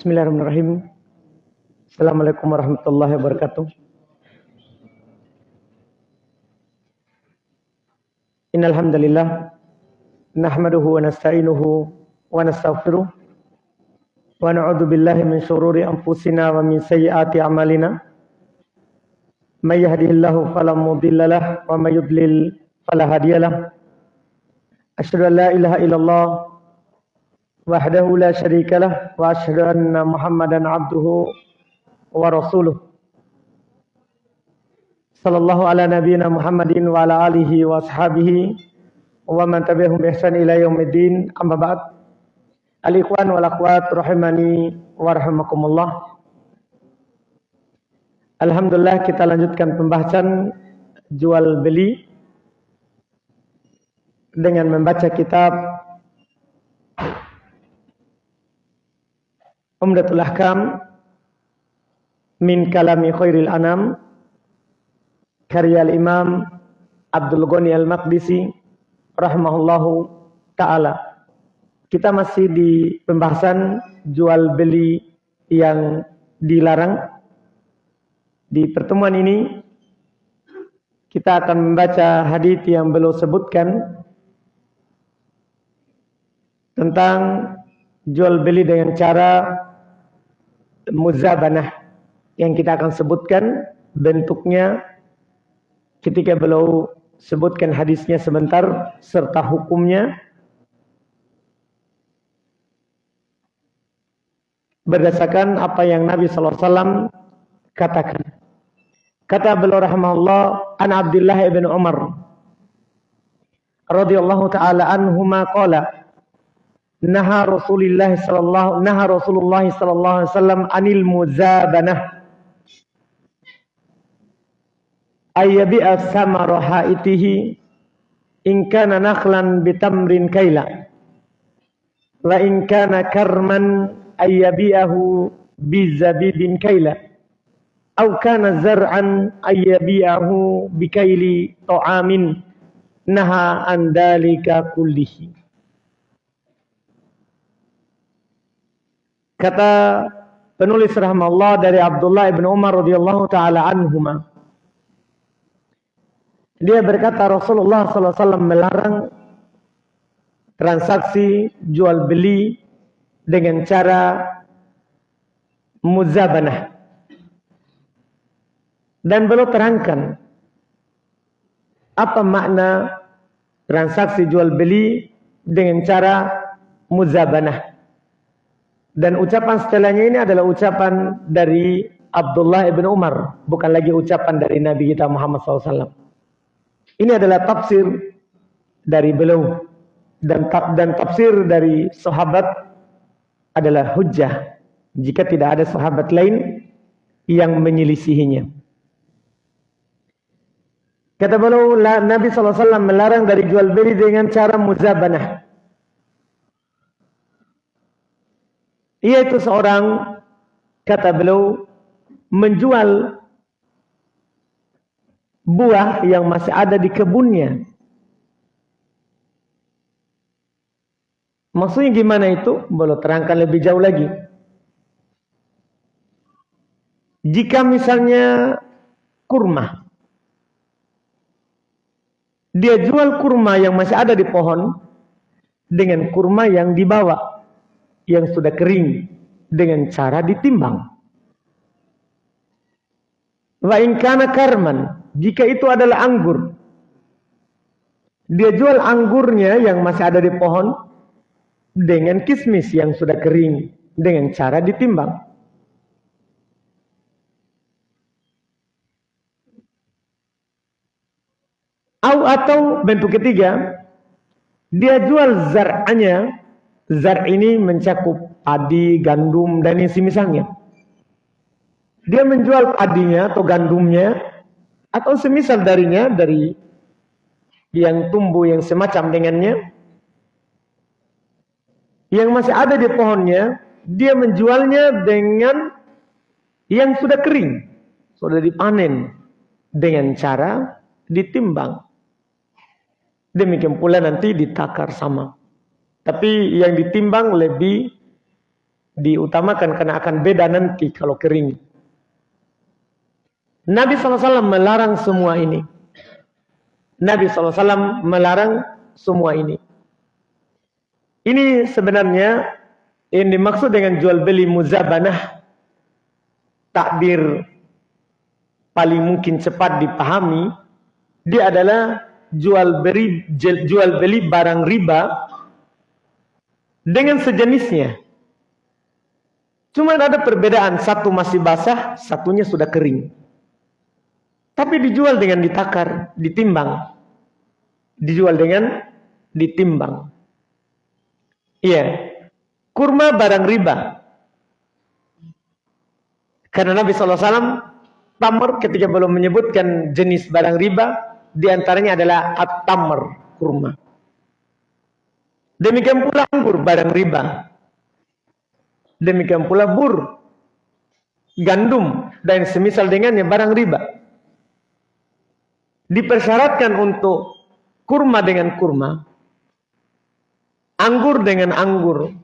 Bismillahirrahmanirrahim. Assalamualaikum warahmatullahi wabarakatuh. Innal hamdalillah nahmaduhu wa nasta'inuhu wa nastaghfiruh wa na'udzu billahi min shururi anfusina wa min sayyiati a'malina. May yahdihillahu fala wa may yudlil fala hadiyalah. Asyhadu an la ilaha illallah asyhadu anna Muhammadan abduhu wa rasuluh sallallahu ala nabiyyina Muhammadin wa ala alihi wa ashabihi wa man tabi'ahum bi ihsan ila yaumiddin amma ba'd al ikhwan wal akhwat rahimani wa rahimakumullah Alhamdulillah kita lanjutkan pembahasan jual beli dengan membaca kitab Umdatul Ahkam min kalami khairil anam karya Imam Abdul Ghani Al-Maqdisi rahimahullahu taala. Kita masih di pembahasan jual beli yang dilarang. Di pertemuan ini kita akan membaca hadis yang belum sebutkan tentang jual beli dengan cara muzabanah yang kita akan sebutkan bentuknya ketika beliau sebutkan hadisnya sebentar serta hukumnya berdasarkan apa yang Nabi SAW katakan. Kata beliau rahimahullah an Abdullah ibn Umar radhiyallahu taala anhuma qala naha Rasulullah sallallahu naha Rasulullah sallallahu alaihi wasallam anil muzabanah ayyabi'a samara haitihi in kana nakhlan bitamrin kaila wa in kana karman ayyabi'ahu bizabibin kaila aw kana zar'an ayyabi'ahu bikaili ta'amin naha an dalika kullihi Kata penulis rahmatullah dari Abdullah ibn Umar radhiyallahu taala anhuma. Dia berkata Rasulullah SAW melarang transaksi jual beli dengan cara muzabanah. Dan belum terangkan apa makna transaksi jual beli dengan cara muzabanah. Dan ucapan setelahnya ini adalah ucapan dari Abdullah ibn Umar, bukan lagi ucapan dari Nabi kita Muhammad SAW. Ini adalah tafsir dari beliau dan dan tafsir dari sahabat adalah hujjah jika tidak ada sahabat lain yang menyelisihinya. Kata beliau Nabi SAW melarang dari jual beli dengan cara muzabanah. Ia itu seorang kata beliau menjual buah yang masih ada di kebunnya. Maksudnya gimana itu? Boleh terangkan lebih jauh lagi. Jika misalnya kurma, dia jual kurma yang masih ada di pohon dengan kurma yang dibawa yang sudah kering dengan cara ditimbang. Wa in kana karman, jika itu adalah anggur. Dia jual anggurnya yang masih ada di pohon dengan kismis yang sudah kering dengan cara ditimbang. atau bentuk ketiga, dia jual zar'anya Zar ini mencakup padi, gandum, dan yang semisalnya. Dia menjual padinya atau gandumnya, atau semisal darinya, dari yang tumbuh yang semacam dengannya, yang masih ada di pohonnya, dia menjualnya dengan yang sudah kering, sudah dipanen, dengan cara ditimbang. Demikian pula nanti ditakar sama. Tapi yang ditimbang lebih diutamakan karena akan beda nanti kalau kering. Nabi SAW melarang semua ini. Nabi SAW melarang semua ini. Ini sebenarnya yang dimaksud dengan jual beli muzabanah takbir paling mungkin cepat dipahami dia adalah jual beli jual beli barang riba dengan sejenisnya. Cuma ada perbedaan, satu masih basah, satunya sudah kering. Tapi dijual dengan ditakar, ditimbang. Dijual dengan ditimbang. Iya. Kurma barang riba. Karena Nabi SAW tamar ketika belum menyebutkan jenis barang riba, di antaranya adalah at-tamr, kurma. Demikian pula anggur, barang riba. Demikian pula bur, gandum, dan semisal dengannya barang riba. Dipersyaratkan untuk kurma dengan kurma, anggur dengan anggur,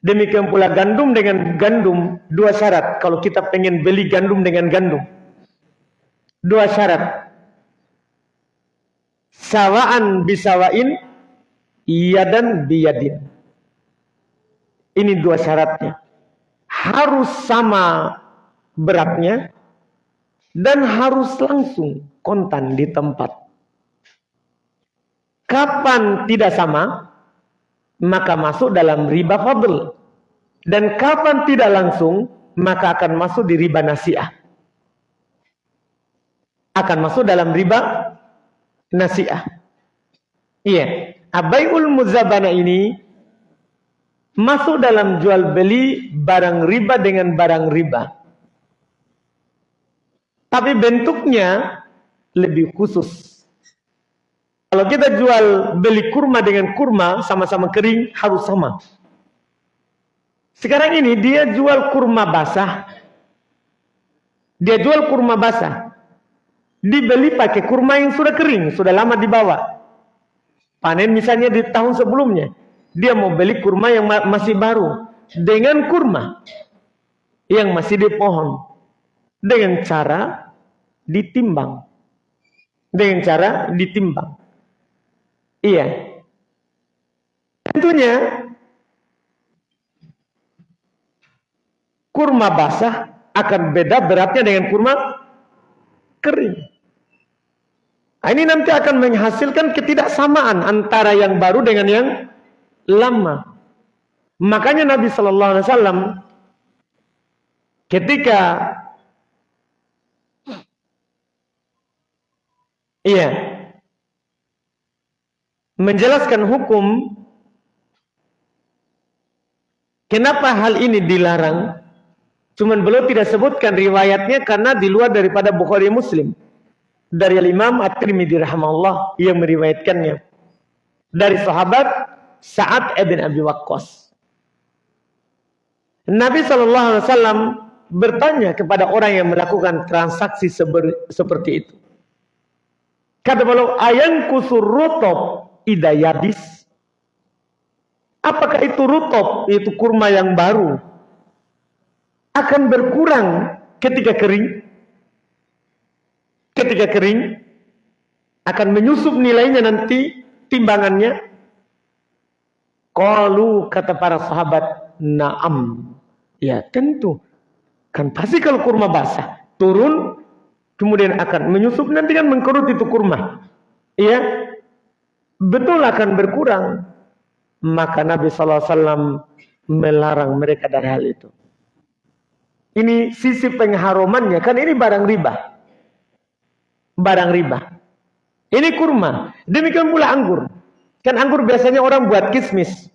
Demikian pula gandum dengan gandum, dua syarat. Kalau kita pengen beli gandum dengan gandum. Dua syarat sawaan bisawain dan biyadin. Ini dua syaratnya. Harus sama beratnya dan harus langsung kontan di tempat. Kapan tidak sama, maka masuk dalam riba fadl. Dan kapan tidak langsung, maka akan masuk di riba nasiah. Akan masuk dalam riba nasiah. Iya, abaiul muzabana ini masuk dalam jual beli barang riba dengan barang riba. Tapi bentuknya lebih khusus. Kalau kita jual beli kurma dengan kurma sama-sama kering harus sama. Sekarang ini dia jual kurma basah. Dia jual kurma basah dibeli pakai kurma yang sudah kering, sudah lama dibawa. Panen misalnya di tahun sebelumnya, dia mau beli kurma yang masih baru dengan kurma yang masih di pohon dengan cara ditimbang. Dengan cara ditimbang. Iya. Tentunya kurma basah akan beda beratnya dengan kurma kering. Nah, ini nanti akan menghasilkan ketidaksamaan antara yang baru dengan yang lama. Makanya Nabi Shallallahu Alaihi Wasallam ketika iya. Menjelaskan hukum kenapa hal ini dilarang. Cuman belum tidak sebutkan riwayatnya karena di luar daripada Bukhari Muslim dari Imam At-Tirmidzi rahimahullah yang meriwayatkannya dari sahabat Sa'ad ibn Abi Waqqas. Nabi sallallahu alaihi wasallam bertanya kepada orang yang melakukan transaksi seperti itu. Kata beliau, "Ayan kusur rutob idayabis?" Apakah itu rutop, itu kurma yang baru akan berkurang ketika kering? Ketika kering akan menyusup nilainya nanti timbangannya. Qalu kata para sahabat, "Na'am." Ya, tentu. Kan pasti kalau kurma basah turun kemudian akan menyusup nanti kan mengkerut itu kurma. Iya. Betul akan berkurang. Maka Nabi SAW melarang mereka dari hal itu. Ini sisi pengharumannya. Kan ini barang riba barang riba. Ini kurma. Demikian pula anggur. Kan anggur biasanya orang buat kismis.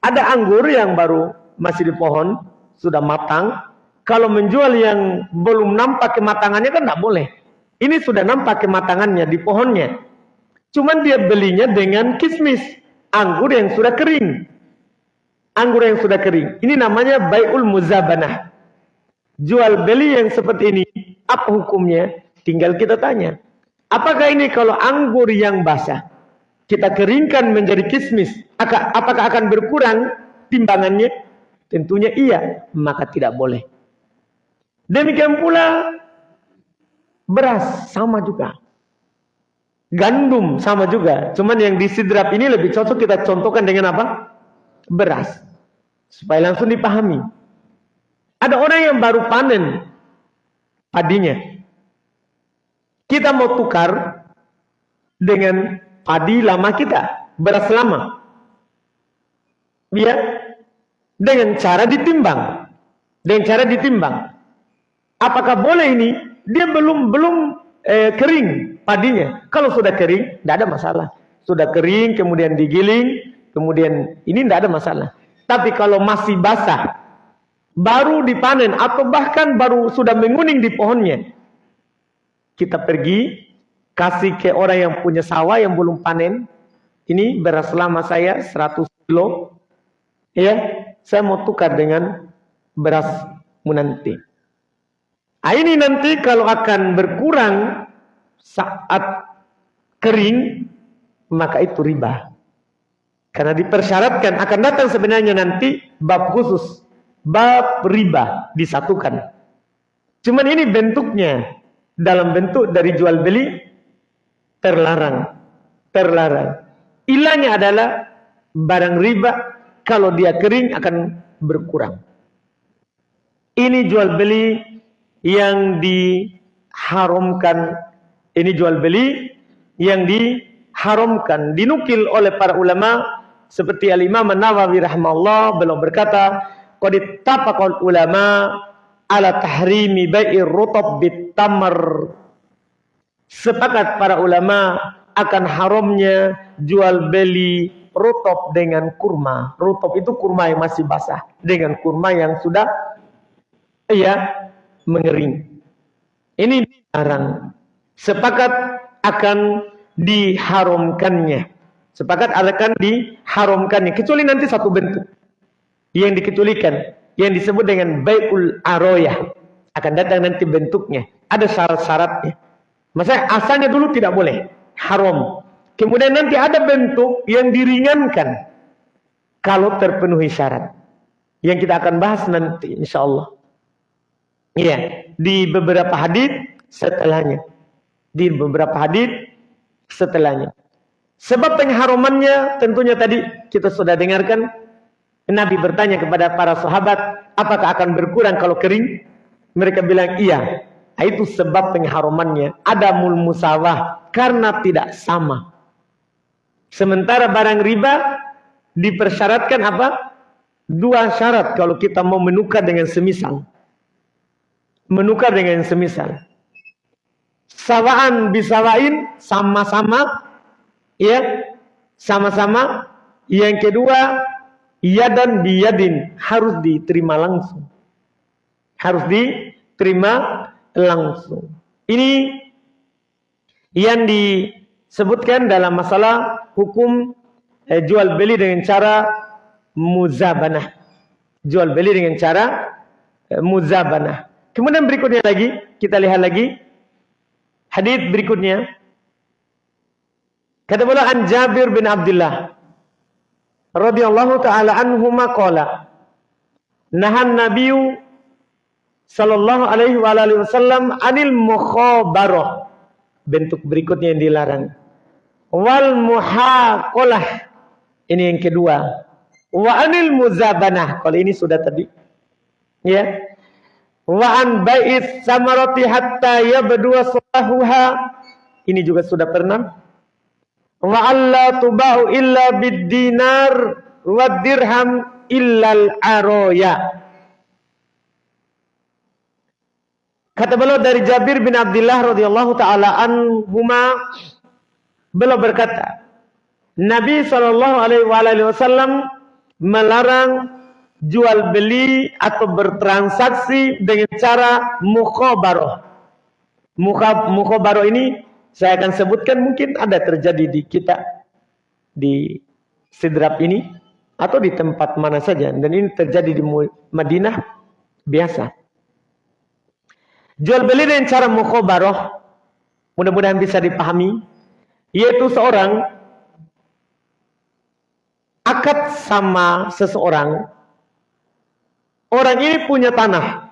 Ada anggur yang baru masih di pohon, sudah matang. Kalau menjual yang belum nampak kematangannya kan tidak boleh. Ini sudah nampak kematangannya di pohonnya. Cuman dia belinya dengan kismis. Anggur yang sudah kering. Anggur yang sudah kering. Ini namanya bayul muzabanah. Jual beli yang seperti ini. Apa hukumnya? Tinggal kita tanya, apakah ini kalau anggur yang basah kita keringkan menjadi kismis, apakah akan berkurang timbangannya? Tentunya iya, maka tidak boleh. Demikian pula beras sama juga. Gandum sama juga. Cuman yang disidrap ini lebih cocok kita contohkan dengan apa? Beras. Supaya langsung dipahami. Ada orang yang baru panen padinya. Kita mau tukar dengan padi lama kita, beras lama. Ya, dengan cara ditimbang. Dengan cara ditimbang. Apakah boleh ini? Dia belum belum eh, kering padinya. Kalau sudah kering, tidak ada masalah. Sudah kering, kemudian digiling, kemudian ini tidak ada masalah. Tapi kalau masih basah, baru dipanen atau bahkan baru sudah menguning di pohonnya, kita pergi kasih ke orang yang punya sawah yang belum panen. Ini beras lama saya 100 kilo. Ya, saya mau tukar dengan beras nanti. Nah, ini nanti kalau akan berkurang saat kering, maka itu riba. Karena dipersyaratkan akan datang sebenarnya nanti bab khusus, bab riba disatukan. Cuman ini bentuknya dalam bentuk dari jual beli terlarang, terlarang. Ilahnya adalah barang riba kalau dia kering akan berkurang. Ini jual beli yang diharamkan. Ini jual beli yang diharamkan. Dinukil oleh para ulama seperti Al-Imam Nawawi rahimahullah beliau berkata, "Qad ulama ala tahrimi bai'ir rutab bit tamar." Sepakat para ulama akan haramnya jual beli rutop dengan kurma. Rutop itu kurma yang masih basah dengan kurma yang sudah ya mengering. Ini dilarang. Sepakat akan diharamkannya. Sepakat akan diharamkannya. Kecuali nanti satu bentuk. Yang dikecualikan. Yang disebut dengan bayul aroyah. Akan datang nanti bentuknya. Ada syarat-syaratnya. Maksudnya asalnya dulu tidak boleh. Haram. Kemudian nanti ada bentuk yang diringankan. Kalau terpenuhi syarat. Yang kita akan bahas nanti insya Allah. Iya, di beberapa hadis setelahnya. Di beberapa hadis setelahnya. Sebab pengharamannya tentunya tadi kita sudah dengarkan Nabi bertanya kepada para sahabat, apakah akan berkurang kalau kering? Mereka bilang iya. Nah, itu sebab pengharamannya. Ada mul musawah karena tidak sama. Sementara barang riba dipersyaratkan apa? Dua syarat kalau kita mau menukar dengan semisal menukar dengan semisal. Sawaan bisawain sama-sama ya sama-sama. Yang kedua yadan biyadin harus diterima langsung. Harus diterima langsung. Ini yang disebutkan dalam masalah hukum eh, jual beli dengan cara muzabanah. Jual beli dengan cara eh, muzabanah. Kemudian berikutnya lagi, kita lihat lagi hadis berikutnya. Kata beliau an Jabir bin Abdullah radhiyallahu taala anhu maqala nahan nabiyyu sallallahu alaihi wa alihi wasallam anil mukhabarah. Bentuk berikutnya yang dilarang. Wal muhaqalah ini yang kedua. Wa anil muzabanah. Kalau ini sudah tadi. Ya. Wa an bai'is samarati hatta salahuha ini juga sudah pernah wa alla tuba'u illa bid dinar wa dirham illa al aroya kata beliau dari Jabir bin Abdullah radhiyallahu taala anhuma beliau berkata Nabi sallallahu alaihi wasallam melarang jual beli atau bertransaksi dengan cara mukhabaroh. Mukhabaroh ini saya akan sebutkan mungkin ada terjadi di kita di Sidrap ini atau di tempat mana saja dan ini terjadi di Madinah biasa. Jual beli dengan cara mukhabaroh mudah-mudahan bisa dipahami yaitu seorang akad sama seseorang orang ini punya tanah.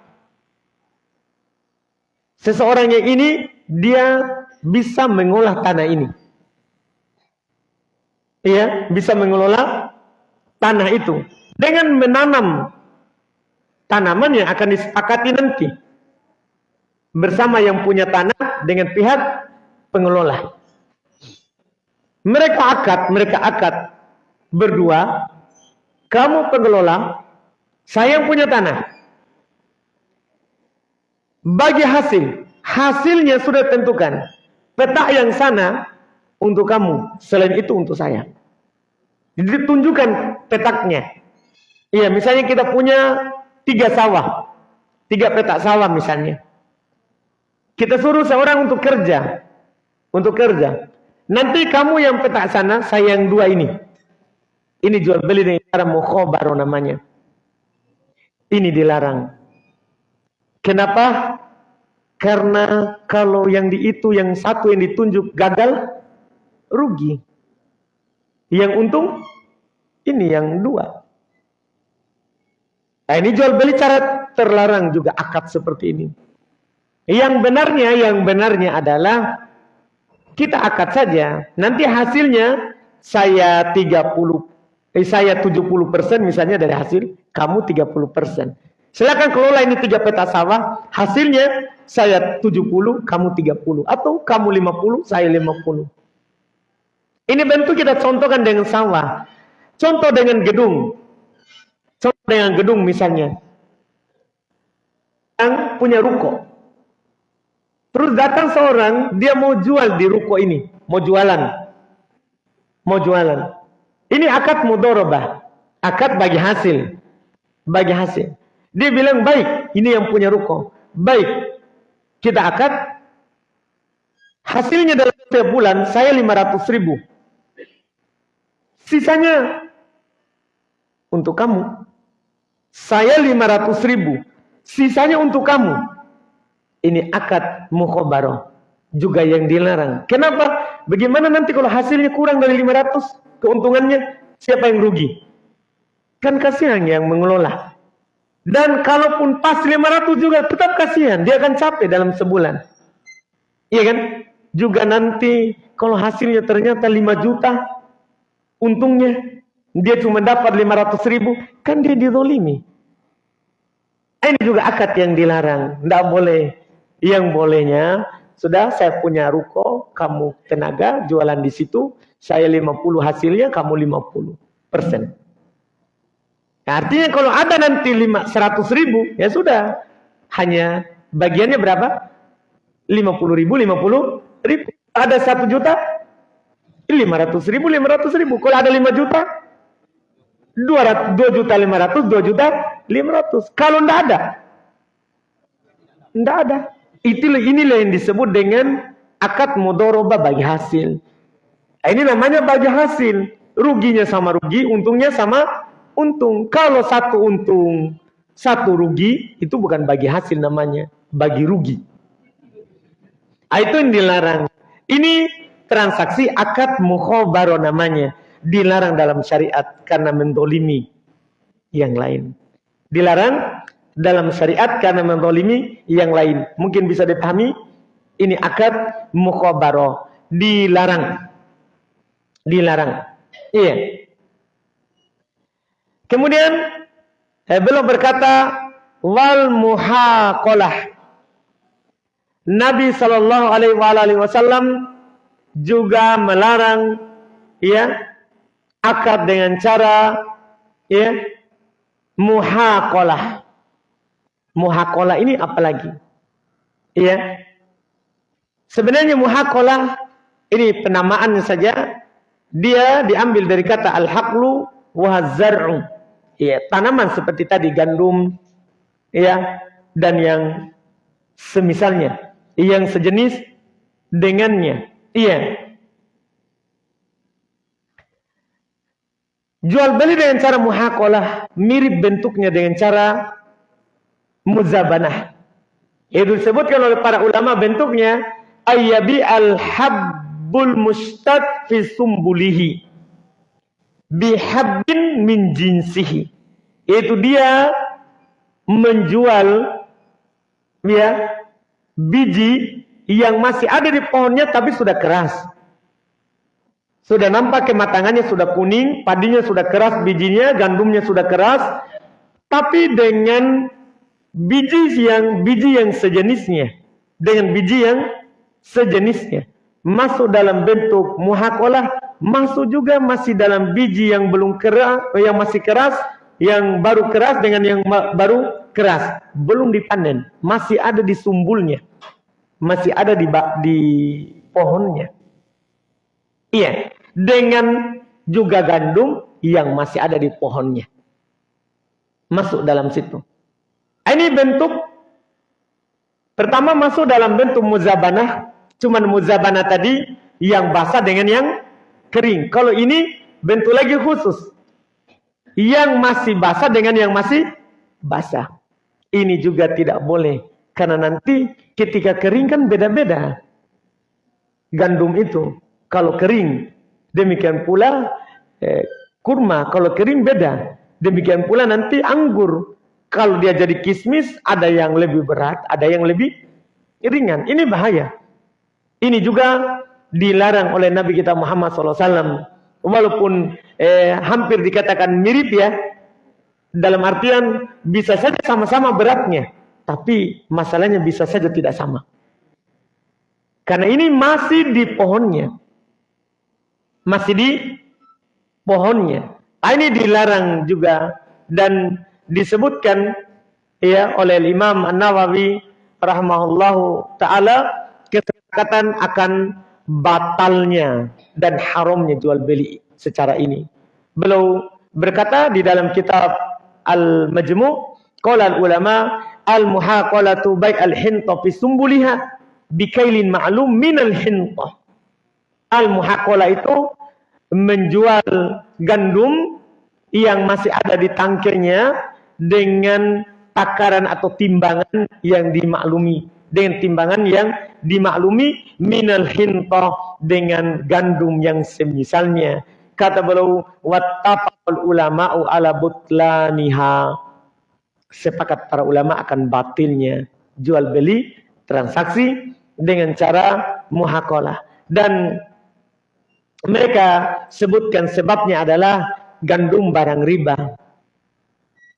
Seseorang yang ini dia bisa mengolah tanah ini. Iya, bisa mengelola tanah itu dengan menanam tanaman yang akan disepakati nanti bersama yang punya tanah dengan pihak pengelola. Mereka akad, mereka akad berdua. Kamu pengelola, saya yang punya tanah. Bagi hasil, hasilnya sudah tentukan. Petak yang sana untuk kamu, selain itu untuk saya. Jadi tunjukkan petaknya. Iya, misalnya kita punya tiga sawah, tiga petak sawah misalnya. Kita suruh seorang untuk kerja, untuk kerja. Nanti kamu yang petak sana, saya yang dua ini. Ini jual beli dengan cara mukhobaroh namanya. Ini dilarang. Kenapa? Karena kalau yang di itu yang satu yang ditunjuk gagal, rugi. Yang untung ini yang dua. Nah ini jual beli cara terlarang juga akad seperti ini. Yang benarnya, yang benarnya adalah kita akad saja. Nanti hasilnya saya 30, eh, saya 70 persen misalnya dari hasil, kamu 30 persen. Silakan kelola ini tiga peta sawah, hasilnya saya 70, kamu 30. Atau kamu 50, saya 50. Ini bentuk kita contohkan dengan sawah. Contoh dengan gedung. Contoh dengan gedung misalnya. Yang punya ruko. Terus datang seorang, dia mau jual di ruko ini. Mau jualan. Mau jualan. Ini akad mudorobah. Akad bagi hasil. Bagi hasil. Dia bilang, baik, ini yang punya ruko. Baik, kita akad. Hasilnya dalam setiap bulan, saya 500 ribu. Sisanya untuk kamu. Saya 500 ribu. Sisanya untuk kamu. Ini akad mukhobaroh. Juga yang dilarang. Kenapa? Bagaimana nanti kalau hasilnya kurang dari 500? Keuntungannya siapa yang rugi? Kan kasihan yang mengelola. Dan kalaupun pas 500 juga tetap kasihan. Dia akan capek dalam sebulan. Iya kan? Juga nanti kalau hasilnya ternyata 5 juta, Untungnya dia cuma dapat 500 ribu, kan dia didolimi. Ini juga akad yang dilarang. Tidak boleh. Yang bolehnya, sudah saya punya ruko, kamu tenaga, jualan di situ, saya 50 hasilnya, kamu 50 persen. Nah, artinya kalau ada nanti 5, 100 ribu, ya sudah. Hanya bagiannya berapa? 50 ribu, 50 ribu. Ada 1 juta, 500 ribu, 500 ribu. Kalau ada 5 juta, 200, 2 juta 500, 2 juta 500. Kalau tidak ada, tidak ada. Itulah inilah yang disebut dengan akad mudoroba bagi hasil. Nah, ini namanya bagi hasil. Ruginya sama rugi, untungnya sama untung. Kalau satu untung, satu rugi, itu bukan bagi hasil namanya, bagi rugi. Nah, itu yang dilarang. Ini transaksi akad mukhobaro namanya. Dilarang dalam syariat karena mendolimi yang lain. Dilarang dalam syariat karena mendolimi yang lain. Mungkin bisa dipahami, ini akad mukhobaro. Dilarang. Dilarang. Iya. Kemudian eh, belum berkata wal muhaqalah. Nabi sallallahu alaihi wasallam juga melarang ya akad dengan cara ya muhaqalah. Muhaqalah ini apa lagi? Ya. Sebenarnya muhaqalah ini penamaan saja dia diambil dari kata al-haqlu wa zar'u. Ya, tanaman seperti tadi gandum ya dan yang semisalnya yang sejenis dengannya Iya. Jual beli dengan cara muhakolah mirip bentuknya dengan cara muzabanah. Itu disebutkan oleh para ulama bentuknya ayyabi al-habbul mustad fi sumbulihi bihabbin min jinsihi. Itu dia menjual ya biji yang masih ada di pohonnya tapi sudah keras. Sudah nampak kematangannya sudah kuning, padinya sudah keras bijinya, gandumnya sudah keras, tapi dengan biji yang biji yang sejenisnya, dengan biji yang sejenisnya masuk dalam bentuk muhakolah, masuk juga masih dalam biji yang belum keras, yang masih keras, yang baru keras dengan yang baru keras, belum dipanen, masih ada di sumbulnya masih ada di di pohonnya. Iya, dengan juga gandum yang masih ada di pohonnya. Masuk dalam situ. Ini bentuk pertama masuk dalam bentuk muzabanah, cuman muzabanah tadi yang basah dengan yang kering. Kalau ini bentuk lagi khusus. Yang masih basah dengan yang masih basah. Ini juga tidak boleh karena nanti ketika kering kan beda-beda. Gandum itu. Kalau kering. Demikian pula eh, kurma. Kalau kering beda. Demikian pula nanti anggur. Kalau dia jadi kismis ada yang lebih berat. Ada yang lebih ringan. Ini bahaya. Ini juga dilarang oleh Nabi kita Muhammad SAW. Walaupun eh, hampir dikatakan mirip ya. Dalam artian bisa saja sama-sama beratnya. Tapi masalahnya bisa saja tidak sama. Karena ini masih di pohonnya. Masih di pohonnya. Ah, ini dilarang juga dan disebutkan ya oleh Imam An-Nawawi rahimahullahu taala kesepakatan akan batalnya dan haramnya jual beli secara ini. Beliau berkata di dalam kitab Al-Majmu' qala ulama al-muhaqalatu baik al-hinta fi sumbuliha bikailin ma'lum min al-hinta. Al-muhaqala itu menjual gandum yang masih ada di tangkirnya dengan takaran atau timbangan yang dimaklumi dengan timbangan yang dimaklumi minal hinta dengan gandum yang semisalnya. Kata beliau wattafaqul ulama'u ala butlaniha. Sepakat para ulama akan batilnya jual beli transaksi dengan cara muhakalah dan mereka sebutkan sebabnya adalah gandum barang riba.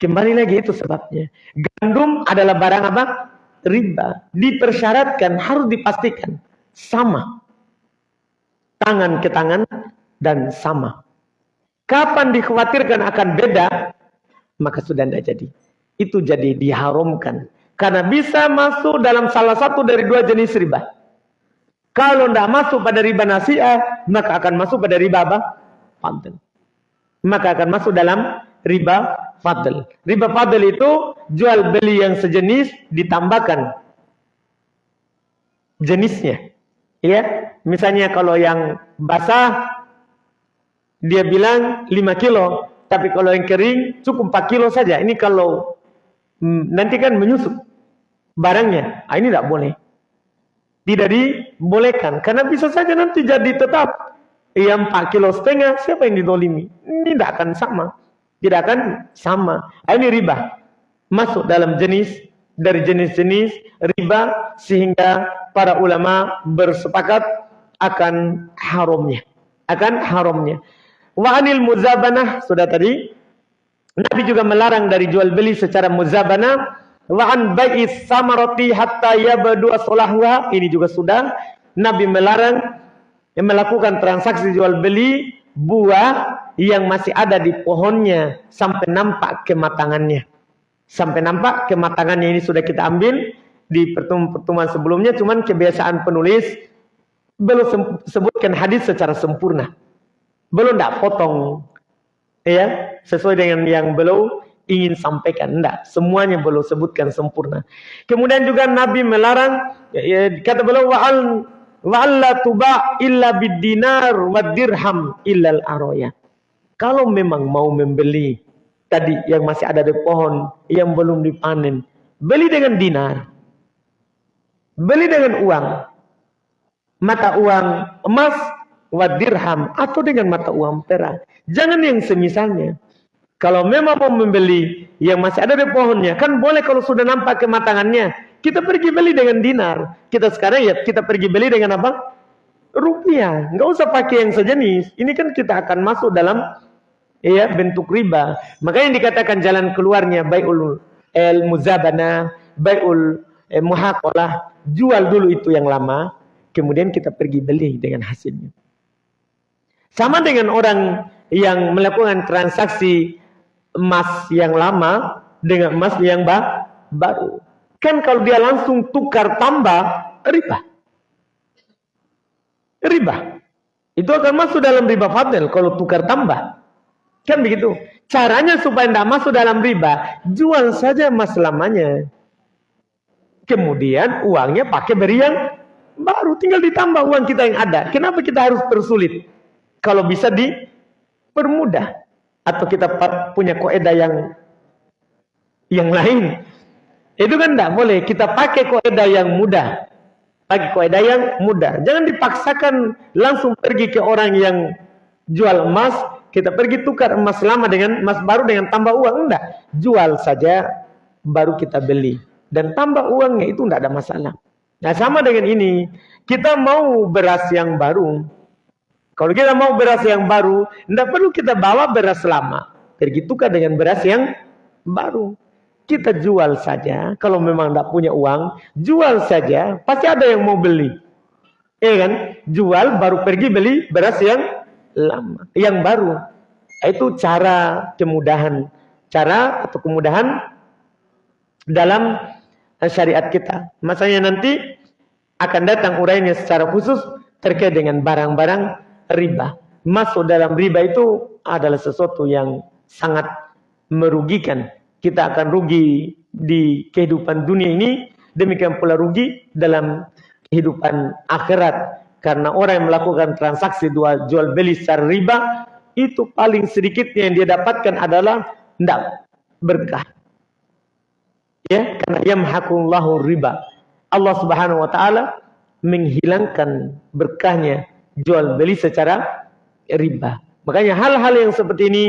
Kembali lagi itu sebabnya. Gandum adalah barang apa riba dipersyaratkan harus dipastikan sama tangan ke tangan dan sama kapan dikhawatirkan akan beda maka sudah tidak jadi itu jadi diharamkan. Karena bisa masuk dalam salah satu dari dua jenis riba. Kalau tidak masuk pada riba nasiah, maka akan masuk pada riba apa? Fadl. Maka akan masuk dalam riba fadl. Riba fadl itu jual beli yang sejenis ditambahkan jenisnya. Ya, misalnya kalau yang basah dia bilang 5 kilo, tapi kalau yang kering cukup 4 kilo saja. Ini kalau Hmm, nanti kan menyusup barangnya. Ah, ini tidak boleh. Tidak dibolehkan. Karena bisa saja nanti jadi tetap yang 4 kilo setengah, siapa yang didolimi? Ini tidak akan sama. Tidak akan sama. Ini riba. Masuk dalam jenis, dari jenis-jenis riba, sehingga para ulama bersepakat akan haramnya. Akan haramnya. Wa anil muzabanah, sudah tadi, Nabi juga melarang dari jual beli secara muzabana wa an bai'is samarati hatta yabdu salahuha ini juga sudah Nabi melarang yang melakukan transaksi jual beli buah yang masih ada di pohonnya sampai nampak kematangannya. Sampai nampak kematangannya ini sudah kita ambil di pertemuan-pertemuan sebelumnya cuman kebiasaan penulis belum sebutkan hadis secara sempurna. Belum tidak potong ya sesuai dengan yang beliau ingin sampaikan enggak semuanya beliau sebutkan sempurna. Kemudian juga nabi melarang ya, ya, kata beliau wa'al wa'alla tuba illa bidinar wa dirham illal aroya kalau memang mau membeli tadi yang masih ada di pohon yang belum dipanen beli dengan dinar beli dengan uang mata uang emas wa dirham atau dengan mata uang perak. Jangan yang semisalnya. Kalau memang mau membeli yang masih ada di pohonnya, kan boleh kalau sudah nampak kematangannya. Kita pergi beli dengan dinar. Kita sekarang ya kita pergi beli dengan apa? Rupiah. Nggak usah pakai yang sejenis. Ini kan kita akan masuk dalam ya bentuk riba. Makanya dikatakan jalan keluarnya baiul el muzabana, baiul eh, muhaqalah. Jual dulu itu yang lama, kemudian kita pergi beli dengan hasilnya. Sama dengan orang yang melakukan transaksi emas yang lama dengan emas yang ba baru. Kan kalau dia langsung tukar tambah, riba. Riba. Itu akan masuk dalam riba fadil kalau tukar tambah. Kan begitu. Caranya supaya tidak masuk dalam riba, jual saja emas lamanya. Kemudian uangnya pakai beri yang baru. Tinggal ditambah uang kita yang ada. Kenapa kita harus persulit? Kalau bisa dipermudah atau kita punya koedah yang yang lain. Itu kan tidak boleh. Kita pakai koedah yang mudah. Pakai koedah yang mudah. Jangan dipaksakan langsung pergi ke orang yang jual emas. Kita pergi tukar emas lama dengan emas baru dengan tambah uang. Enggak. Jual saja baru kita beli. Dan tambah uangnya itu tidak ada masalah. Nah sama dengan ini. Kita mau beras yang baru. Kalau kita mau beras yang baru, tidak perlu kita bawa beras lama. Pergi tukar dengan beras yang baru. Kita jual saja. Kalau memang tidak punya uang, jual saja. Pasti ada yang mau beli. Iya kan? Jual baru pergi beli beras yang lama, yang baru. Itu cara kemudahan, cara atau kemudahan dalam syariat kita. Masanya nanti akan datang urainya secara khusus terkait dengan barang-barang riba. Masuk dalam riba itu adalah sesuatu yang sangat merugikan. Kita akan rugi di kehidupan dunia ini, demikian pula rugi dalam kehidupan akhirat. Karena orang yang melakukan transaksi jual, jual beli secara riba, itu paling sedikitnya yang dia dapatkan adalah tidak berkah. Ya, karena yamhaqullahu riba. Allah Subhanahu wa taala menghilangkan berkahnya jual beli secara riba. Makanya hal-hal yang seperti ini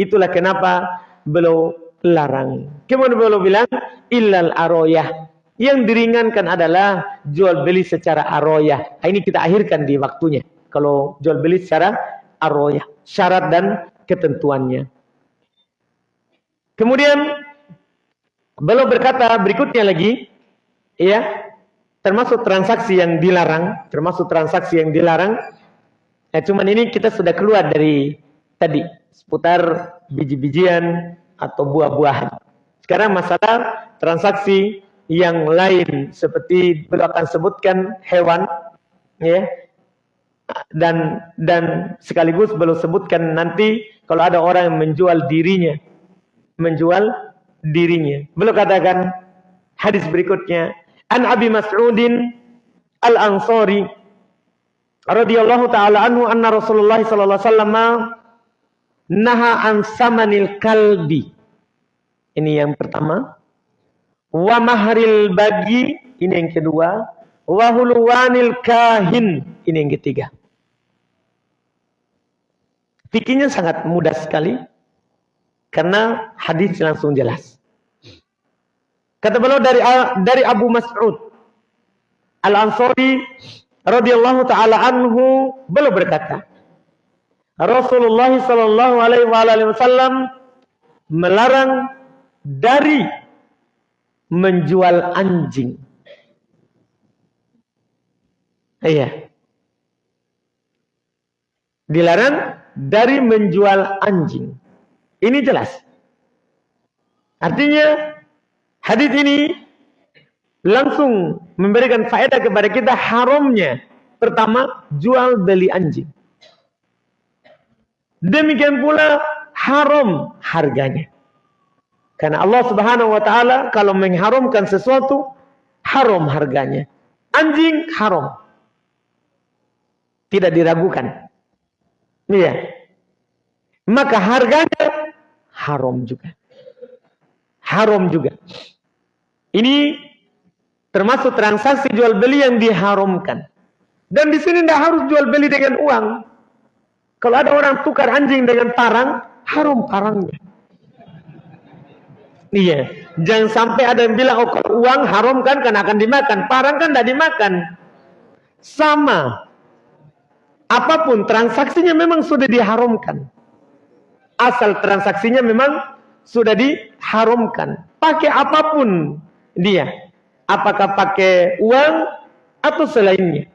itulah kenapa beliau larang. Kemudian beliau bilang illal aroyah. Yang diringankan adalah jual beli secara aroyah. Nah, ini kita akhirkan di waktunya. Kalau jual beli secara aroyah. Syarat dan ketentuannya. Kemudian beliau berkata berikutnya lagi. Ya, termasuk transaksi yang dilarang, termasuk transaksi yang dilarang. Ya, cuman ini kita sudah keluar dari tadi seputar biji-bijian atau buah-buahan. Sekarang masalah transaksi yang lain seperti beliau akan sebutkan hewan, ya, dan dan sekaligus beliau sebutkan nanti kalau ada orang yang menjual dirinya, menjual dirinya. Beliau katakan hadis berikutnya An Abi Mas'udin Al-Ansari radhiyallahu taala anhu anna Rasulullah sallallahu alaihi wasallam naha an samanil kalbi. Ini yang pertama. Wa mahril bagi, ini yang kedua. Wa hulwanil kahin, ini yang ketiga. Fikirnya sangat mudah sekali karena hadis langsung jelas. Kata beliau dari dari Abu Mas'ud Al-Ansari radhiyallahu taala anhu beliau berkata Rasulullah sallallahu alaihi wasallam melarang dari menjual anjing. Iya. Dilarang dari menjual anjing. Ini jelas. Artinya Hadis ini langsung memberikan faedah kepada kita haramnya. Pertama, jual beli anjing. Demikian pula haram harganya. Karena Allah Subhanahu wa taala kalau mengharamkan sesuatu haram harganya. Anjing haram. Tidak diragukan. Iya. Maka harganya haram juga. Haram juga. Ini termasuk transaksi jual beli yang diharamkan. Dan di sini tidak harus jual beli dengan uang. Kalau ada orang tukar anjing dengan parang, haram parangnya. Iya. Jangan sampai ada yang bilang, oh uang haram kan karena akan dimakan. Parang kan tidak dimakan. Sama. Apa pun transaksinya memang sudah diharamkan. Asal transaksinya memang sudah diharamkan. Pakai apa pun dia. Apakah pakai uang atau selainnya.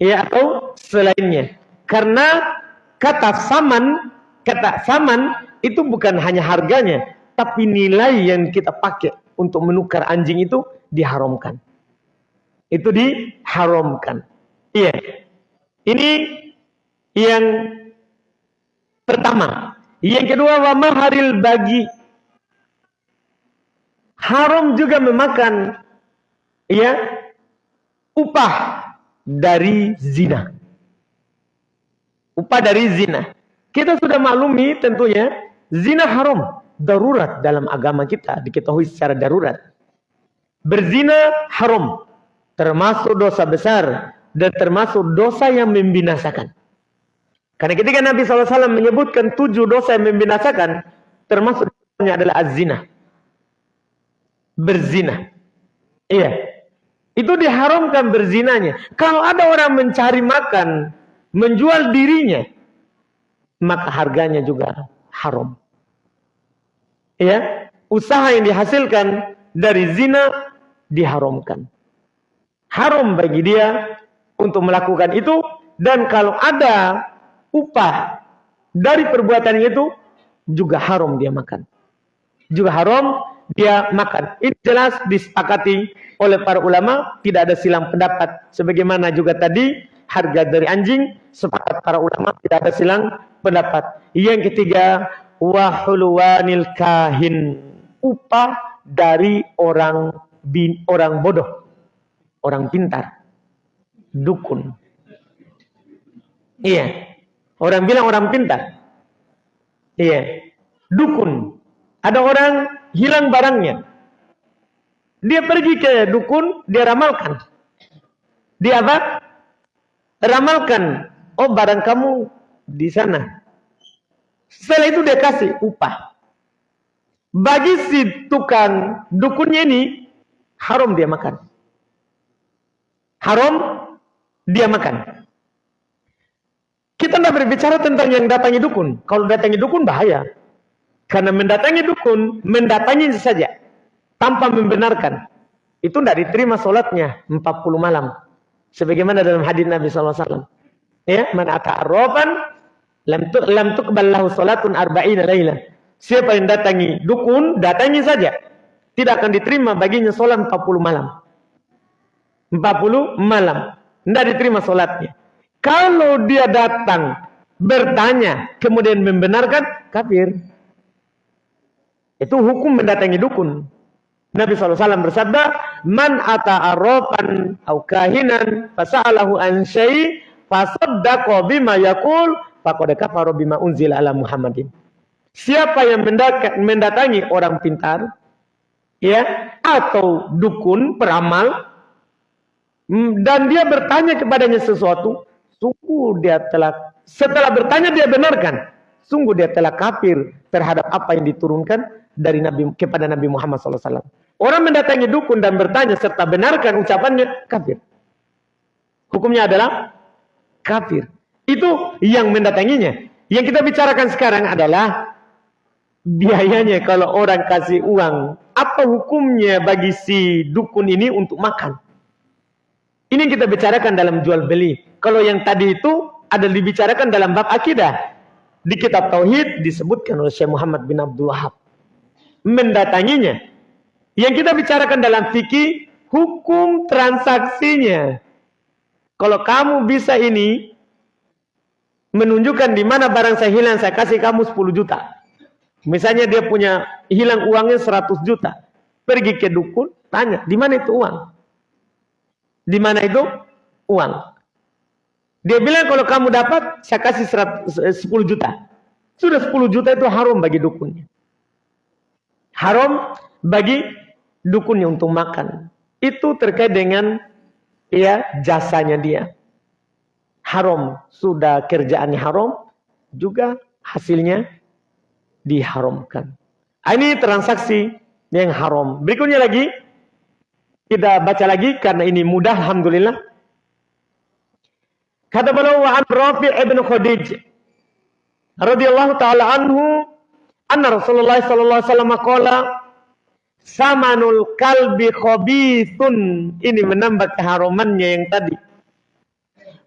Ya atau selainnya. Karena kata saman, kata saman itu bukan hanya harganya, tapi nilai yang kita pakai untuk menukar anjing itu diharamkan. Itu diharamkan. Iya. Ini yang pertama. Yang kedua, wa maharil bagi. Haram juga memakan ya upah dari zina. Upah dari zina. Kita sudah maklumi tentunya zina haram darurat dalam agama kita diketahui secara darurat. Berzina haram, termasuk dosa besar dan termasuk dosa yang membinasakan. Karena ketika Nabi SAW menyebutkan tujuh dosa yang membinasakan, termasuk adalah az-zina. Berzina. Iya. Itu diharamkan berzinanya. Kalau ada orang mencari makan, menjual dirinya, maka harganya juga haram ya usaha yang dihasilkan dari zina diharamkan. Haram bagi dia untuk melakukan itu dan kalau ada upah dari perbuatan itu juga haram dia makan. Juga haram dia makan. Ini jelas disepakati oleh para ulama, tidak ada silang pendapat. Sebagaimana juga tadi harga dari anjing sepakat para ulama tidak ada silang pendapat. Yang ketiga wahulwanil kahin. Upah dari orang bin, orang bodoh. Orang pintar. Dukun. Iya. Orang bilang orang pintar. Iya. Dukun. Ada orang hilang barangnya. Dia pergi ke dukun dia ramalkan. Dia apa? Ramalkan. Oh barang kamu di sana setelah itu dia kasih upah. Bagi si tukang dukunnya ini, haram dia makan. Haram dia makan. Kita tidak berbicara tentang yang datangi dukun. Kalau datangi dukun bahaya. Karena mendatangi dukun, mendatangi saja. Tanpa membenarkan. Itu tidak diterima sholatnya 40 malam. Sebagaimana dalam hadis Nabi SAW. Ya, mana ata'arrofan Lam tu lam tuqballahu salatun arba'ina laila. Siapa yang datangi dukun, datangi saja. Tidak akan diterima baginya salat 40 malam. 40 malam. Tidak diterima salatnya. Kalau dia datang bertanya kemudian membenarkan kafir. Itu hukum mendatangi dukun. Nabi SAW bersabda, Man ata arrofan au kahinan fasa'alahu an syai' bima faqad kafara bima unzila ala Muhammadin. Siapa yang mendatangi orang pintar ya atau dukun peramal mm, dan dia bertanya kepadanya sesuatu, sungguh dia telah setelah bertanya dia benarkan, sungguh dia telah kafir terhadap apa yang diturunkan dari Nabi kepada Nabi Muhammad SAW. Orang mendatangi dukun dan bertanya serta benarkan ucapannya kafir. Hukumnya adalah kafir. Itu yang mendatanginya. Yang kita bicarakan sekarang adalah biayanya kalau orang kasih uang. Apa hukumnya bagi si dukun ini untuk makan? Ini yang kita bicarakan dalam jual beli. Kalau yang tadi itu ada dibicarakan dalam bab akidah. Di kitab Tauhid disebutkan oleh Syekh Muhammad bin Abdul Wahab. Mendatanginya. Yang kita bicarakan dalam fikih, hukum transaksinya. Kalau kamu bisa ini, menunjukkan di mana barang saya hilang, saya kasih kamu 10 juta. Misalnya dia punya hilang uangnya 100 juta. Pergi ke dukun, tanya, di mana itu uang? Di mana itu uang? Dia bilang kalau kamu dapat, saya kasih 100, 10 juta. Sudah 10 juta itu haram bagi dukunnya. Haram bagi dukunnya untuk makan. Itu terkait dengan ya jasanya dia haram, sudah kerjaannya haram, juga hasilnya diharamkan. Ah, ini transaksi yang haram. Berikutnya lagi kita baca lagi karena ini mudah alhamdulillah. Kata beliau an Rafi' ibn Khadij radhiyallahu taala anhu anna Rasulullah sallallahu alaihi wasallam samanul kalbi khabithun ini menambah keharumannya yang tadi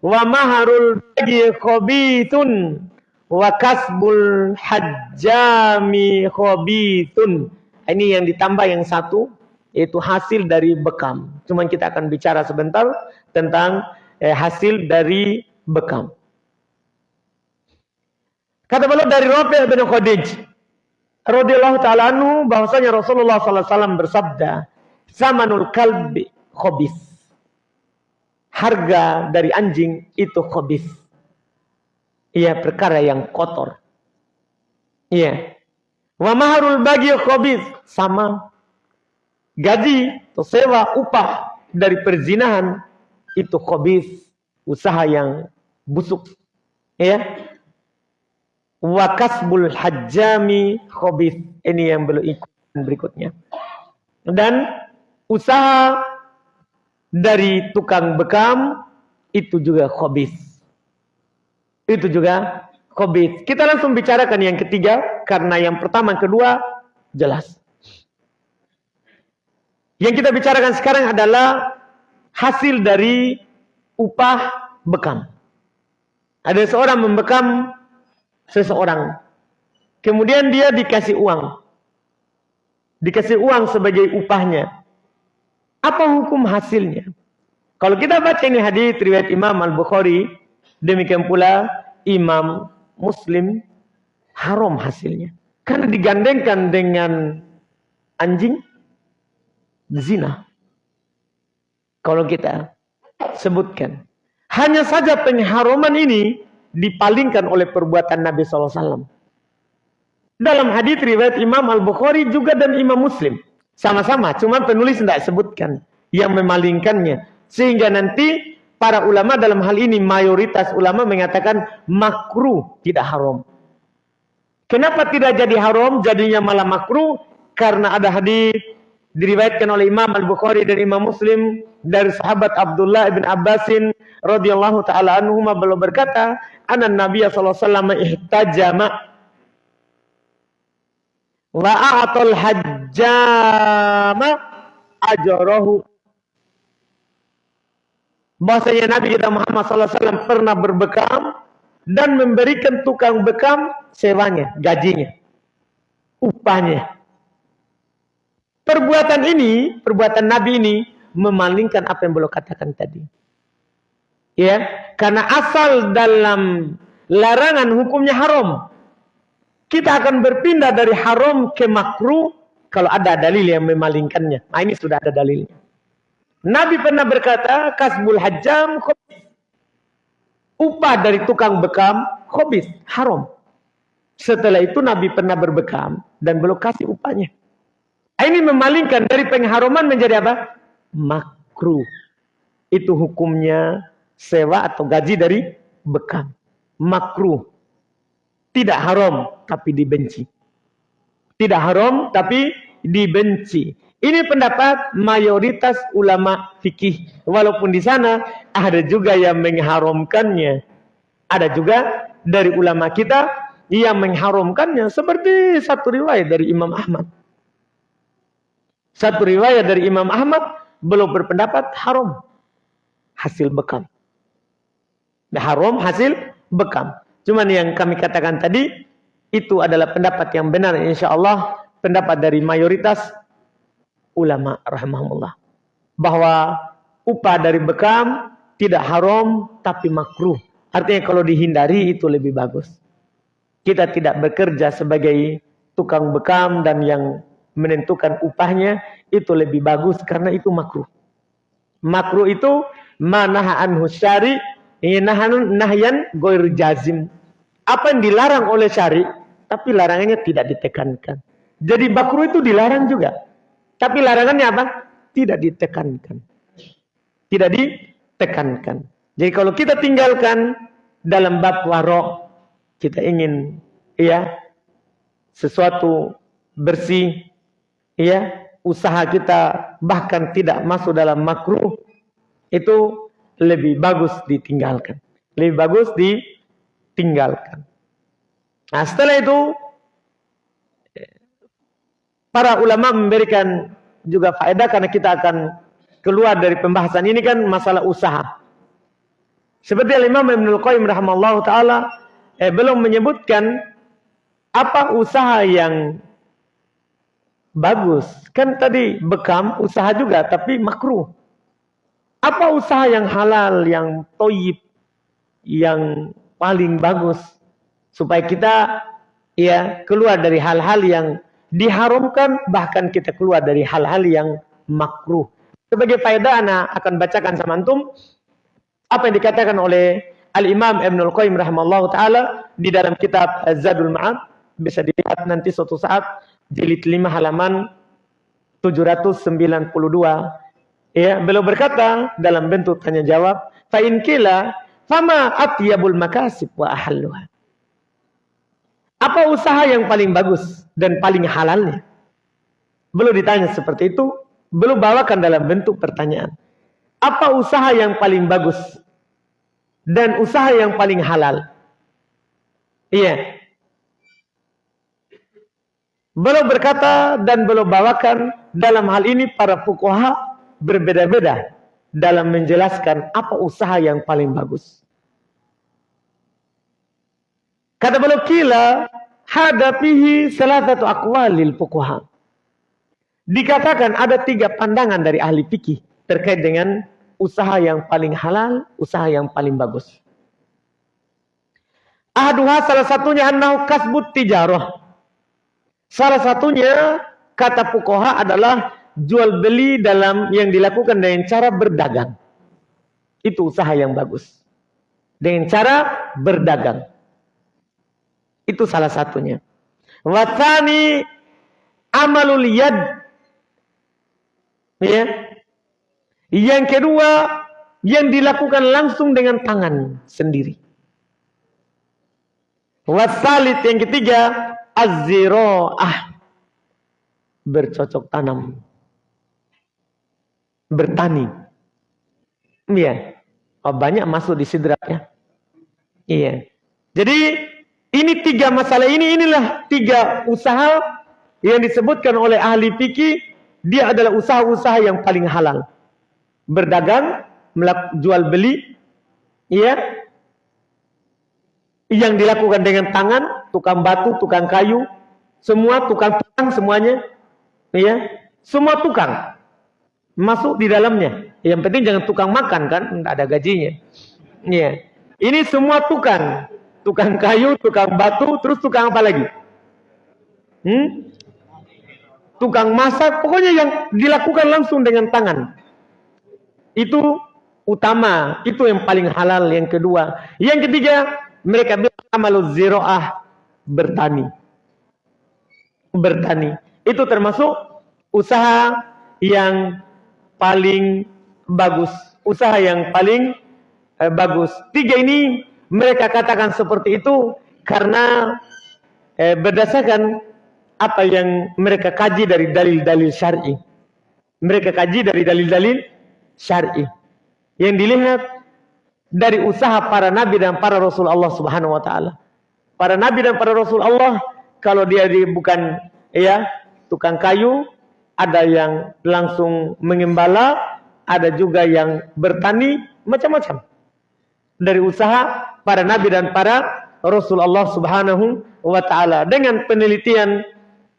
wa maharul bagi khabithun wa kasbul hajjami khabithun ini yang ditambah yang satu yaitu hasil dari bekam. Cuman kita akan bicara sebentar tentang eh, hasil dari bekam. Kata beliau dari Rafi' bin Khadij radhiyallahu taala anhu bahwasanya Rasulullah sallallahu alaihi wasallam bersabda, "Samanul kalbi khabis." Harga dari anjing itu khabis. Ia perkara yang kotor. Iya. Wa maharul bagi khabis sama gaji atau sewa upah dari perzinahan itu khabis, usaha yang busuk. Ya. Wa kasbul hajjami khabis. Ini yang belum ikut berikutnya. Dan usaha dari tukang bekam itu juga khabis. Itu juga khabis. Kita langsung bicarakan yang ketiga karena yang pertama yang kedua jelas. Yang kita bicarakan sekarang adalah hasil dari upah bekam. Ada seorang membekam seseorang. Kemudian dia dikasih uang. Dikasih uang sebagai upahnya. Apa hukum hasilnya? Kalau kita baca ini hadis riwayat Imam Al-Bukhari, demikian pula Imam Muslim haram hasilnya. Karena digandengkan dengan anjing zina. Kalau kita sebutkan. Hanya saja pengharuman ini dipalingkan oleh perbuatan Nabi SAW. Dalam hadis riwayat Imam Al-Bukhari juga dan Imam Muslim. Sama-sama, cuma penulis tidak sebutkan yang memalingkannya. Sehingga nanti para ulama dalam hal ini mayoritas ulama mengatakan makruh tidak haram. Kenapa tidak jadi haram? Jadinya malah makruh karena ada hadis diriwayatkan oleh Imam Al-Bukhari dan Imam Muslim dari sahabat Abdullah bin Abbasin radhiyallahu taala anhu beliau berkata, "Anna Nabi sallallahu alaihi wasallam ihtajama wa a'tal hajjama ajrahu." Bahasanya Nabi kita Muhammad wasallam pernah berbekam dan memberikan tukang bekam sewanya, gajinya, upahnya. Perbuatan ini, perbuatan Nabi ini memalingkan apa yang beliau katakan tadi. Ya, karena asal dalam larangan hukumnya haram. Kita akan berpindah dari haram ke makruh kalau ada dalil yang memalingkannya. Nah, ini sudah ada dalilnya. Nabi pernah berkata, kasbul hajjam khobis. Upah dari tukang bekam khobis, haram. Setelah itu Nabi pernah berbekam dan belum kasih upahnya. Ini memalingkan dari pengharuman menjadi apa? Makruh. Itu hukumnya sewa atau gaji dari bekam. Makruh. Tidak haram tapi dibenci. Tidak haram tapi dibenci. Ini pendapat mayoritas ulama fikih. Walaupun di sana ada juga yang mengharamkannya. Ada juga dari ulama kita yang mengharamkannya. Seperti satu riwayat dari Imam Ahmad. Satu riwayat dari Imam Ahmad belum berpendapat haram hasil bekam. Haram hasil bekam. Cuman yang kami katakan tadi itu adalah pendapat yang benar insya Allah pendapat dari mayoritas ulama rahimahullah bahwa upah dari bekam tidak haram tapi makruh. Artinya kalau dihindari itu lebih bagus. Kita tidak bekerja sebagai tukang bekam dan yang menentukan upahnya itu lebih bagus karena itu makruh. Makruh itu manahan husyari nahanun nahyan goir jazim. Apa yang dilarang oleh syari tapi larangannya tidak ditekankan. Jadi makruh itu dilarang juga. Tapi larangannya apa? Tidak ditekankan. Tidak ditekankan. Jadi kalau kita tinggalkan dalam bab warok kita ingin ya sesuatu bersih ya usaha kita bahkan tidak masuk dalam makruh itu lebih bagus ditinggalkan. Lebih bagus ditinggalkan. Nah setelah itu para ulama memberikan juga faedah karena kita akan keluar dari pembahasan ini kan masalah usaha. Seperti Imam Ibnu Qayyim rahimallahu taala eh, belum menyebutkan apa usaha yang bagus. Kan tadi bekam usaha juga tapi makruh. Apa usaha yang halal, yang toyib, yang paling bagus supaya kita ya keluar dari hal-hal yang diharamkan bahkan kita keluar dari hal-hal yang makruh. Sebagai faedah anak akan bacakan sama antum apa yang dikatakan oleh Al-Imam Ibn Al-Qayyim rahimahullah ta'ala di dalam kitab Zadul Ma'ad. Bisa dilihat nanti suatu saat jilid 5 halaman 792. Ya, beliau berkata dalam bentuk tanya jawab, fa in kila fama atyabul makasib wa ahalluha. Apa usaha yang paling bagus dan paling halalnya? Belum ditanya seperti itu, belum bawakan dalam bentuk pertanyaan. Apa usaha yang paling bagus dan usaha yang paling halal. Iya. Beliau berkata dan beliau bawakan dalam hal ini para fukuha berbeda-beda dalam menjelaskan apa usaha yang paling bagus. Kata beliau kila hadapihi salah satu akwalil fukuha. Dikatakan ada tiga pandangan dari ahli fikih terkait dengan usaha yang paling halal, usaha yang paling bagus. Ahaduha salah satunya annahu kasbut tijarah. Salah satunya kata pukoha adalah jual beli dalam yang dilakukan dengan cara berdagang. Itu usaha yang bagus. Dengan cara berdagang. Itu salah satunya. Watani amalul yad. Ya, yang kedua, yang dilakukan langsung dengan tangan sendiri. Wasalit yang ketiga, ah Bercocok tanam. Bertani. Iya. Oh, banyak masuk di sidrat ya. Iya. Jadi ini tiga masalah ini inilah tiga usaha yang disebutkan oleh ahli fikih. Dia adalah usaha-usaha yang paling halal. Berdagang, jual beli, ya, yang dilakukan dengan tangan, tukang batu, tukang kayu, semua tukang tukang semuanya, ya, semua tukang masuk di dalamnya. Yang penting jangan tukang makan kan, tidak ada gajinya. Ya, ini semua tukang, tukang kayu, tukang batu, terus tukang apa lagi? Hmm? Tukang masak, pokoknya yang dilakukan langsung dengan tangan. Itu utama, itu yang paling halal yang kedua. Yang ketiga, mereka bilang amalul ziro'ah bertani. Bertani. Itu termasuk usaha yang paling bagus. Usaha yang paling eh, bagus. Tiga ini mereka katakan seperti itu karena eh, berdasarkan apa yang mereka kaji dari dalil-dalil syar'i. Mereka kaji dari dalil-dalil syar'i. Yang dilihat dari usaha para nabi dan para rasul Allah Subhanahu wa taala. Para nabi dan para rasul Allah kalau dia di, bukan ya tukang kayu, ada yang langsung mengembala, ada juga yang bertani, macam-macam. Dari usaha para nabi dan para rasul Allah Subhanahu wa taala dengan penelitian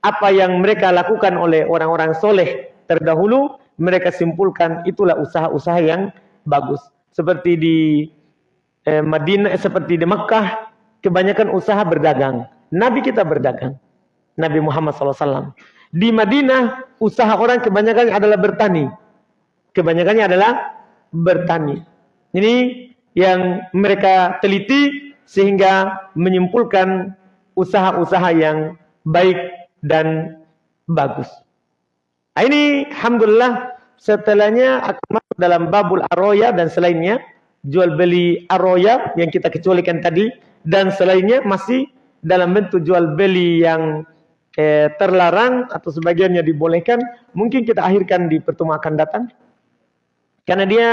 apa yang mereka lakukan oleh orang-orang soleh terdahulu mereka simpulkan itulah usaha-usaha yang bagus. Seperti di eh, Madinah, eh, seperti di Mekah, kebanyakan usaha berdagang. Nabi kita berdagang. Nabi Muhammad SAW. Di Madinah, usaha orang kebanyakan adalah bertani. Kebanyakannya adalah bertani. Ini yang mereka teliti sehingga menyimpulkan usaha-usaha yang baik dan bagus. Nah, ini alhamdulillah setelahnya akan masuk dalam babul aroya dan selainnya jual beli aroya yang kita kecualikan tadi dan selainnya masih dalam bentuk jual beli yang eh, terlarang atau sebagiannya dibolehkan, mungkin kita akhirkan di pertemuan akan datang. Karena dia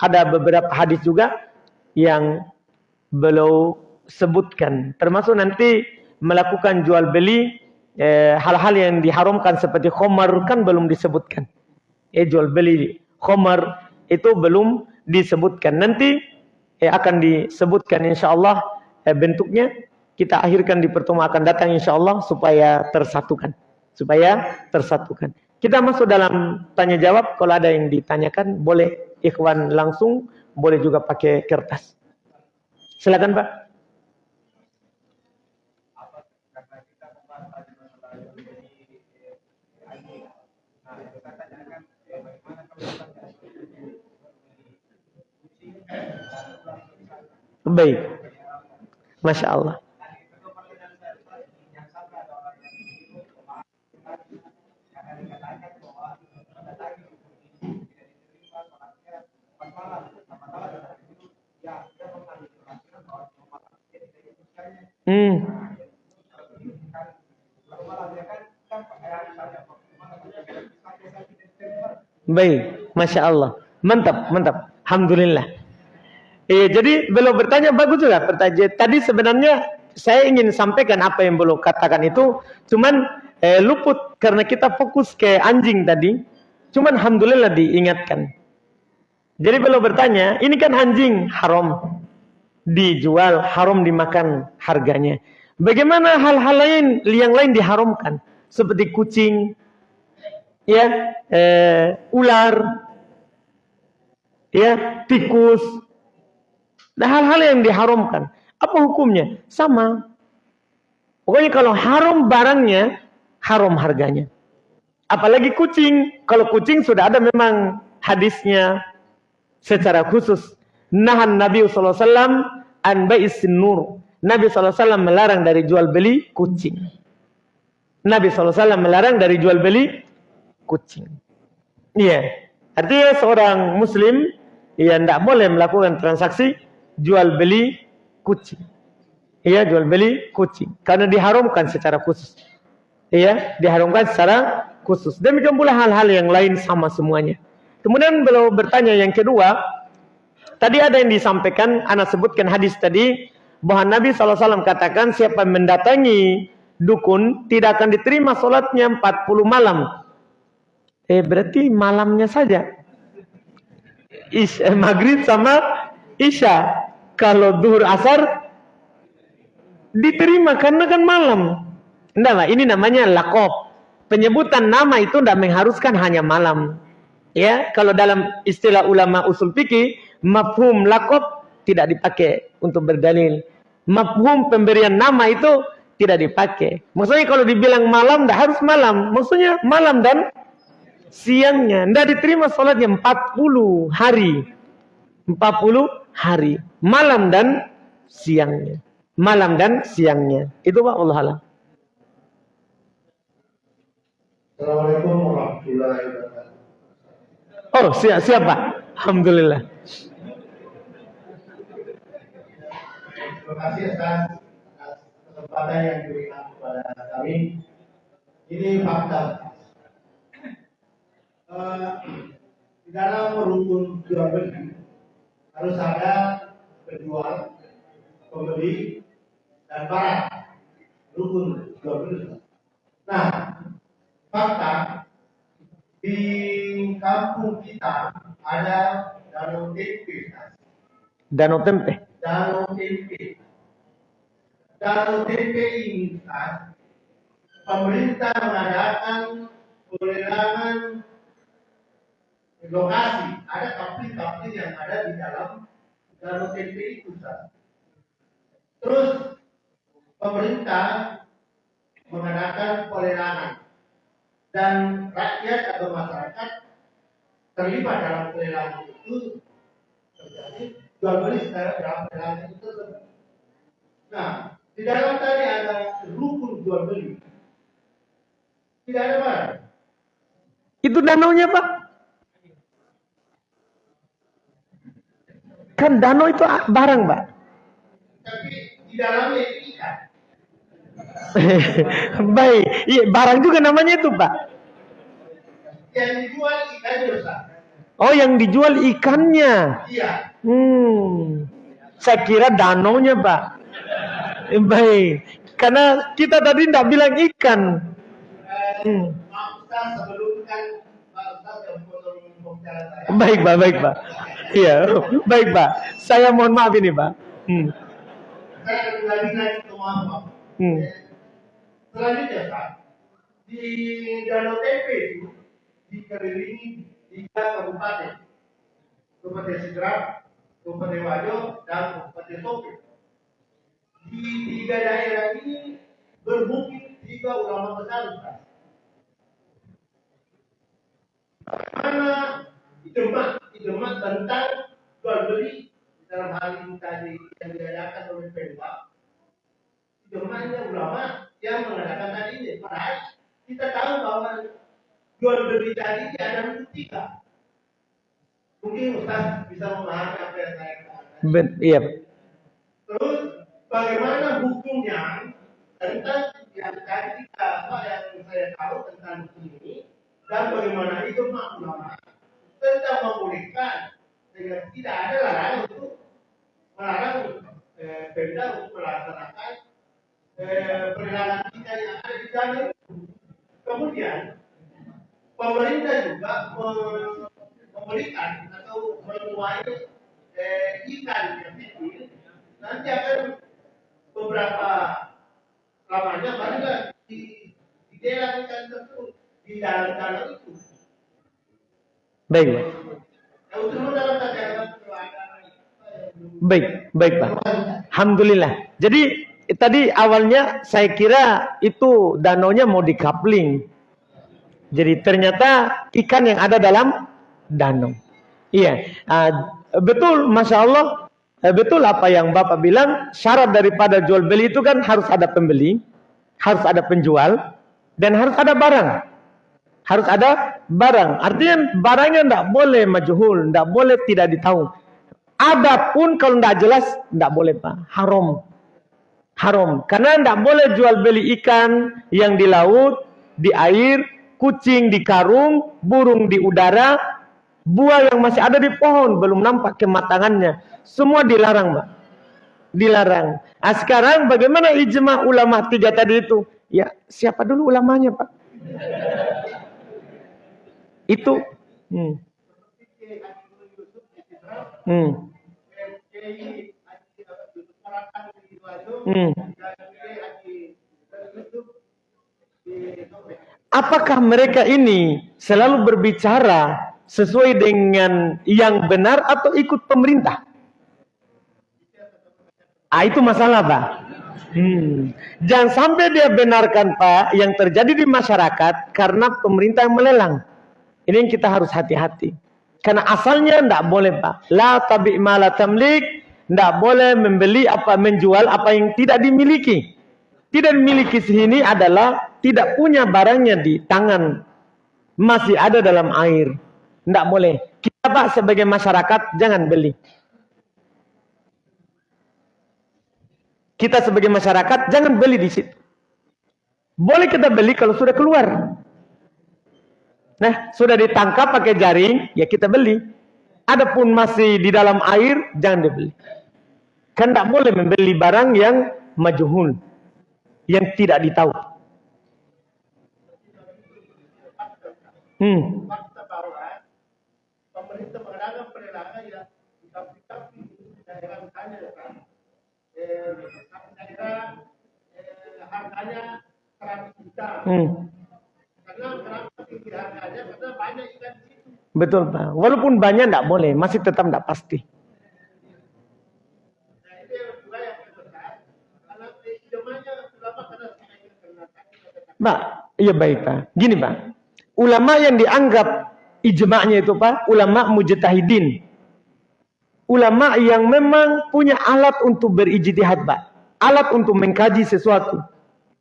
ada beberapa hadis juga yang belum sebutkan. Termasuk nanti melakukan jual beli eh, hal-hal eh, yang diharamkan seperti khomar kan belum disebutkan. Eh, jual beli khomar itu belum disebutkan. Nanti eh, akan disebutkan insya Allah eh, bentuknya kita akhirkan di pertemuan akan datang insya Allah supaya tersatukan. Supaya tersatukan. Kita masuk dalam tanya jawab. Kalau ada yang ditanyakan, boleh ikhwan langsung, boleh juga pakai kertas. Silakan Pak. Baik. Masya Allah. Hmm. Baik, masya Allah, mantap, mantap, alhamdulillah. Iya, jadi belum bertanya bagus juga pertanyaan. Tadi sebenarnya saya ingin sampaikan apa yang belum katakan itu, cuman eh, luput karena kita fokus ke anjing tadi. Cuman alhamdulillah diingatkan. Jadi belum bertanya, ini kan anjing haram dijual, haram dimakan harganya. Bagaimana hal-hal lain yang lain diharamkan seperti kucing, ya, eh, ular, ya, tikus, dan hal-hal yang diharamkan. Apa hukumnya? Sama. Pokoknya kalau haram barangnya, haram harganya. Apalagi kucing. Kalau kucing sudah ada memang hadisnya secara khusus nahan Nabi SAW an ba'isin nur. Nabi SAW melarang dari jual beli kucing. Nabi SAW melarang dari jual beli kucing. Iya. Artinya seorang muslim yang tidak boleh melakukan transaksi jual beli kucing. Iya, jual beli kucing. Karena diharamkan secara khusus. Iya, diharamkan secara khusus. Demikian pula hal-hal yang lain sama semuanya. Kemudian beliau bertanya yang kedua, Tadi ada yang disampaikan, anak sebutkan hadis tadi, bahwa Nabi SAW katakan siapa mendatangi dukun tidak akan diterima sholatnya 40 malam. Eh berarti malamnya saja. Isya, eh, maghrib sama isya. Kalau duhur asar diterima karena kan malam. Enggak, ini namanya lakop. Penyebutan nama itu tidak mengharuskan hanya malam. Ya, kalau dalam istilah ulama usul fikih mafhum lakop tidak dipakai untuk berdalil. Mafhum pemberian nama itu tidak dipakai. Maksudnya kalau dibilang malam, tidak harus malam. Maksudnya malam dan siangnya. Tidak diterima sholatnya 40 hari. 40 hari. Malam dan siangnya. Malam dan siangnya. Itu Pak Allah. Assalamualaikum warahmatullahi. Oh, siap, siapa? Alhamdulillah. Terima kasih atas kesempatan yang diberikan kepada kami. Ini fakta. Uh, di dalam rukun jual beli harus ada penjual, pembeli, dan barang. Rukun jual beli. Nah, fakta di kampung kita ada danau tempe. Danau tempe. Danau tempe. Danau tempe ini kan pemerintah mengadakan pelelangan lokasi. Ada kapil-kapil yang ada di dalam danau tempe itu. Kan. Terus pemerintah mengadakan pelelangan dan rakyat atau masyarakat terlibat dalam pelelangan itu terjadi jual beli secara dalam itu tersebut. Nah, di dalam tadi ada rukun jual beli. Tidak ada barang. Itu danaunya Pak. Kan danau itu barang Pak. Tapi di dalamnya. Baik, iya, barang juga namanya itu Pak. Yang dijual ikan dosa. Oh yang dijual ikannya. Iya. Hmm, saya kira danaunya Pak. Eh, Baik, karena kita tadi tidak bilang ikan. Hmm. Kan Pak. Baik Pak, baik Pak. Iya, baik Pak. Saya mohon maaf ini Pak. Hmm. Pak. Hmm. Selanjutnya Pak, di Danau Tempe itu dikelilingi tiga kabupaten. Kabupaten Sidrap, Kabupaten Wajo, dan Kabupaten Tope. Di tiga daerah ini bermukim tiga ulama besar Ustaz. Mana ijemak, ijemak tentang jual beli dalam hal ini tadi yang diadakan oleh Pemda. Ijemaknya ulama yang mengadakan tadi ini. Padahal kita tahu bahwa jual beli tadi ada tiga. Mungkin Ustaz bisa memahami apa yang saya katakan. Ben, iya. Terus bagaimana hukumnya tentang yang tadi kita apa yang saya tahu tentang hukum ini dan bagaimana itu ulama tentang membolehkan sehingga tidak ada larangan untuk melarang eh, Pemda untuk melaksanakan eh, perilakan kita yang ada di sana. Kemudian pemerintah juga me- memberikan atau menuai eh, ikan yang kecil nanti akan beberapa lamanya barulah di di daerah ikan tersebut di dalam-dalam itu. Baik Pak. Dalam dalam Baik, baik Pak. Alhamdulillah. Jadi tadi awalnya saya kira itu danaunya mau dikapling. Jadi ternyata ikan yang ada dalam danau. Iya, ah, betul, masya Allah, eh, betul apa yang Bapak bilang. Syarat daripada jual beli itu kan harus ada pembeli, harus ada penjual, dan harus ada barang. Harus ada barang. Artinya barangnya tidak boleh majhul, tidak boleh tidak ditahu. Adapun kalau tidak jelas, tidak boleh Pak. Haram. Haram. Karena tidak boleh jual beli ikan yang di laut, di air, kucing di karung, burung di udara, buah yang masih ada di pohon, belum nampak kematangannya. Semua dilarang Pak. Dilarang. Nah, sekarang bagaimana ijma ulama tiga tadi itu? Ya, siapa dulu ulamanya Pak? Itu. Hmm. Hmm. Hmm. Apakah mereka ini selalu berbicara sesuai dengan yang benar atau ikut pemerintah? Ah, itu masalah, Pak. Hmm. Jangan sampai dia benarkan, Pak, yang terjadi di masyarakat karena pemerintah yang melelang. Ini yang kita harus hati-hati. Karena asalnya tidak boleh, Pak. La tabi ma la tamlik. Tidak boleh membeli apa, menjual apa yang tidak dimiliki. Tidak dimiliki sini adalah tidak punya barangnya di tangan. Masih ada dalam air. Tidak boleh. Kita, Pak, sebagai masyarakat, jangan beli. Kita sebagai masyarakat, jangan beli di situ. Boleh kita beli kalau sudah keluar. Nah, sudah ditangkap pakai jaring, ya kita beli. Adapun masih di dalam air, jangan dibeli. Kan tidak boleh membeli barang yang majuhul, yang tidak ditahu. Hmm. fakta bahwa pemerintah mengadakan perilakan yang tapi daerah misalnya daerah harganya 100 juta Hmm. Betul Pak. Walaupun banyak tidak boleh, masih tetap tidak pasti. nah itu yang juga yang terbesar karena eh, idamannya ulama karena karena Pak, iya baik Pak. Gini Pak, ulama yang dianggap ijma'nya itu Pak, ulama mujtahidin. Ulama yang memang punya alat untuk berijtihad Pak. Alat untuk mengkaji sesuatu.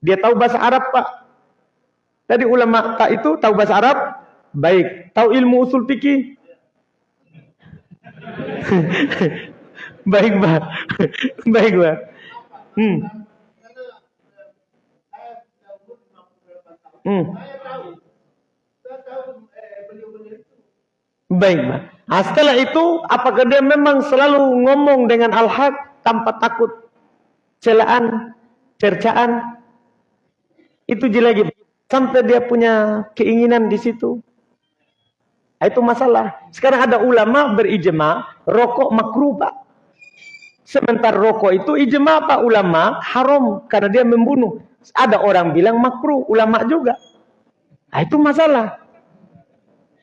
Dia tahu bahasa Arab Pak. Tadi ulama tak itu tahu bahasa Arab? Baik. Tahu ilmu usul fikih? baik Pak. baik Pak. Hmm. karena eh, saya Hmm. Eh. Baik, Pak. Nah, setelah itu, apakah dia memang selalu ngomong dengan al-haq tanpa takut celaan, cercaan? Itu jelek sampai dia punya keinginan di situ. Nah, itu masalah. Sekarang ada ulama berijma, rokok makruh, Pak. Sementara rokok itu ijma Pak ulama haram karena dia membunuh. Ada orang bilang makruh, ulama juga. Nah, itu masalah.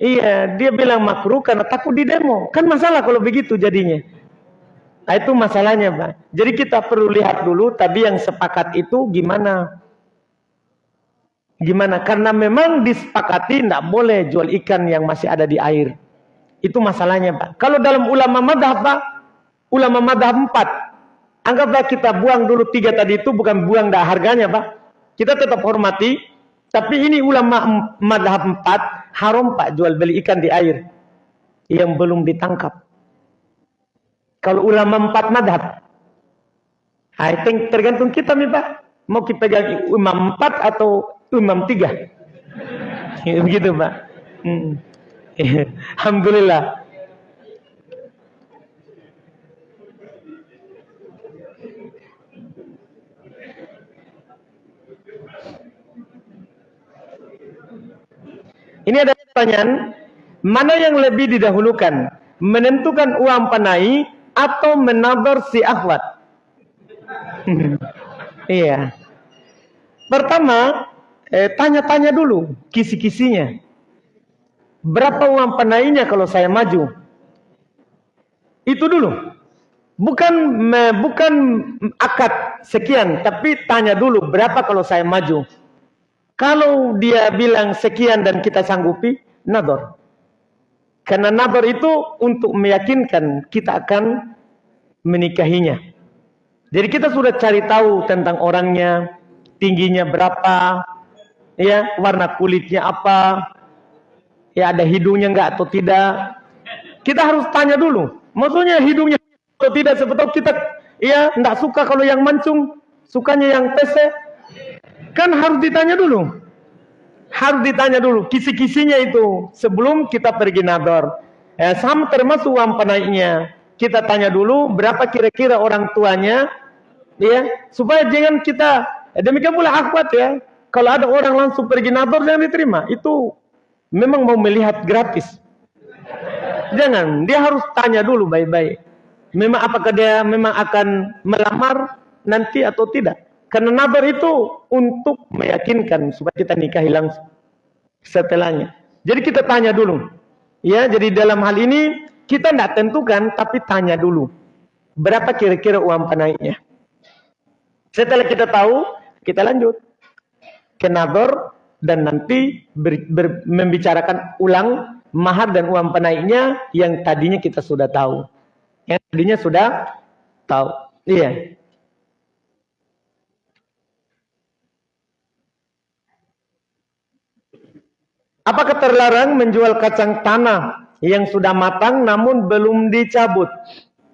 Iya, dia bilang makruh karena takut di demo. Kan masalah kalau begitu jadinya. Nah, itu masalahnya, Pak. Jadi kita perlu lihat dulu tadi yang sepakat itu gimana. Gimana? Karena memang disepakati tidak boleh jual ikan yang masih ada di air. Itu masalahnya, Pak. Kalau dalam ulama madhab, Pak, ulama madhab empat. Anggaplah kita buang dulu tiga tadi itu bukan buang dah harganya, Pak. Kita tetap hormati. Tapi ini ulama madhab empat, haram, Pak, jual beli ikan di air. Yang belum ditangkap. Kalau ulama empat madhab. I think tergantung kita nih, Pak. Mau kita pegang imam empat atau imam tiga. Begitu Pak. Hmm. Alhamdulillah. Ini ada pertanyaan, mana yang lebih didahulukan? Menentukan uang panai atau menabur si akhwat? iya. Pertama, eh, tanya-tanya dulu kisi-kisinya. Berapa uang penainya kalau saya maju? Itu dulu. Bukan bukan akad sekian, tapi tanya dulu berapa kalau saya maju. Kalau dia bilang sekian dan kita sanggupi, nador. Karena nador itu untuk meyakinkan kita akan menikahinya. Jadi kita sudah cari tahu tentang orangnya, tingginya berapa, ya warna kulitnya apa, ya ada hidungnya enggak atau tidak. Kita harus tanya dulu. Maksudnya hidungnya atau tidak sebetulnya kita ya enggak suka kalau yang mancung, sukanya yang pese. Kan harus ditanya dulu. Harus ditanya dulu kisi-kisinya itu sebelum kita pergi nador. Ya, sama termasuk uang penaiknya. Kita tanya dulu berapa kira-kira orang tuanya ya supaya jangan kita demikian pula akhwat ya kalau ada orang langsung pergi nador jangan diterima. Itu memang mau melihat gratis. Jangan, dia harus tanya dulu baik-baik. Memang apakah dia memang akan melamar nanti atau tidak. Karena nador itu untuk meyakinkan supaya kita nikahi langsung setelahnya. Jadi kita tanya dulu. Ya, jadi dalam hal ini kita tidak tentukan tapi tanya dulu. Berapa kira-kira uang penaiknya? Setelah kita tahu, kita lanjut ke nador dan nanti ber, ber, membicarakan ulang mahar dan uang penaiknya yang tadinya kita sudah tahu. Yang tadinya sudah tahu. Iya. Apakah terlarang menjual kacang tanah yang sudah matang namun belum dicabut?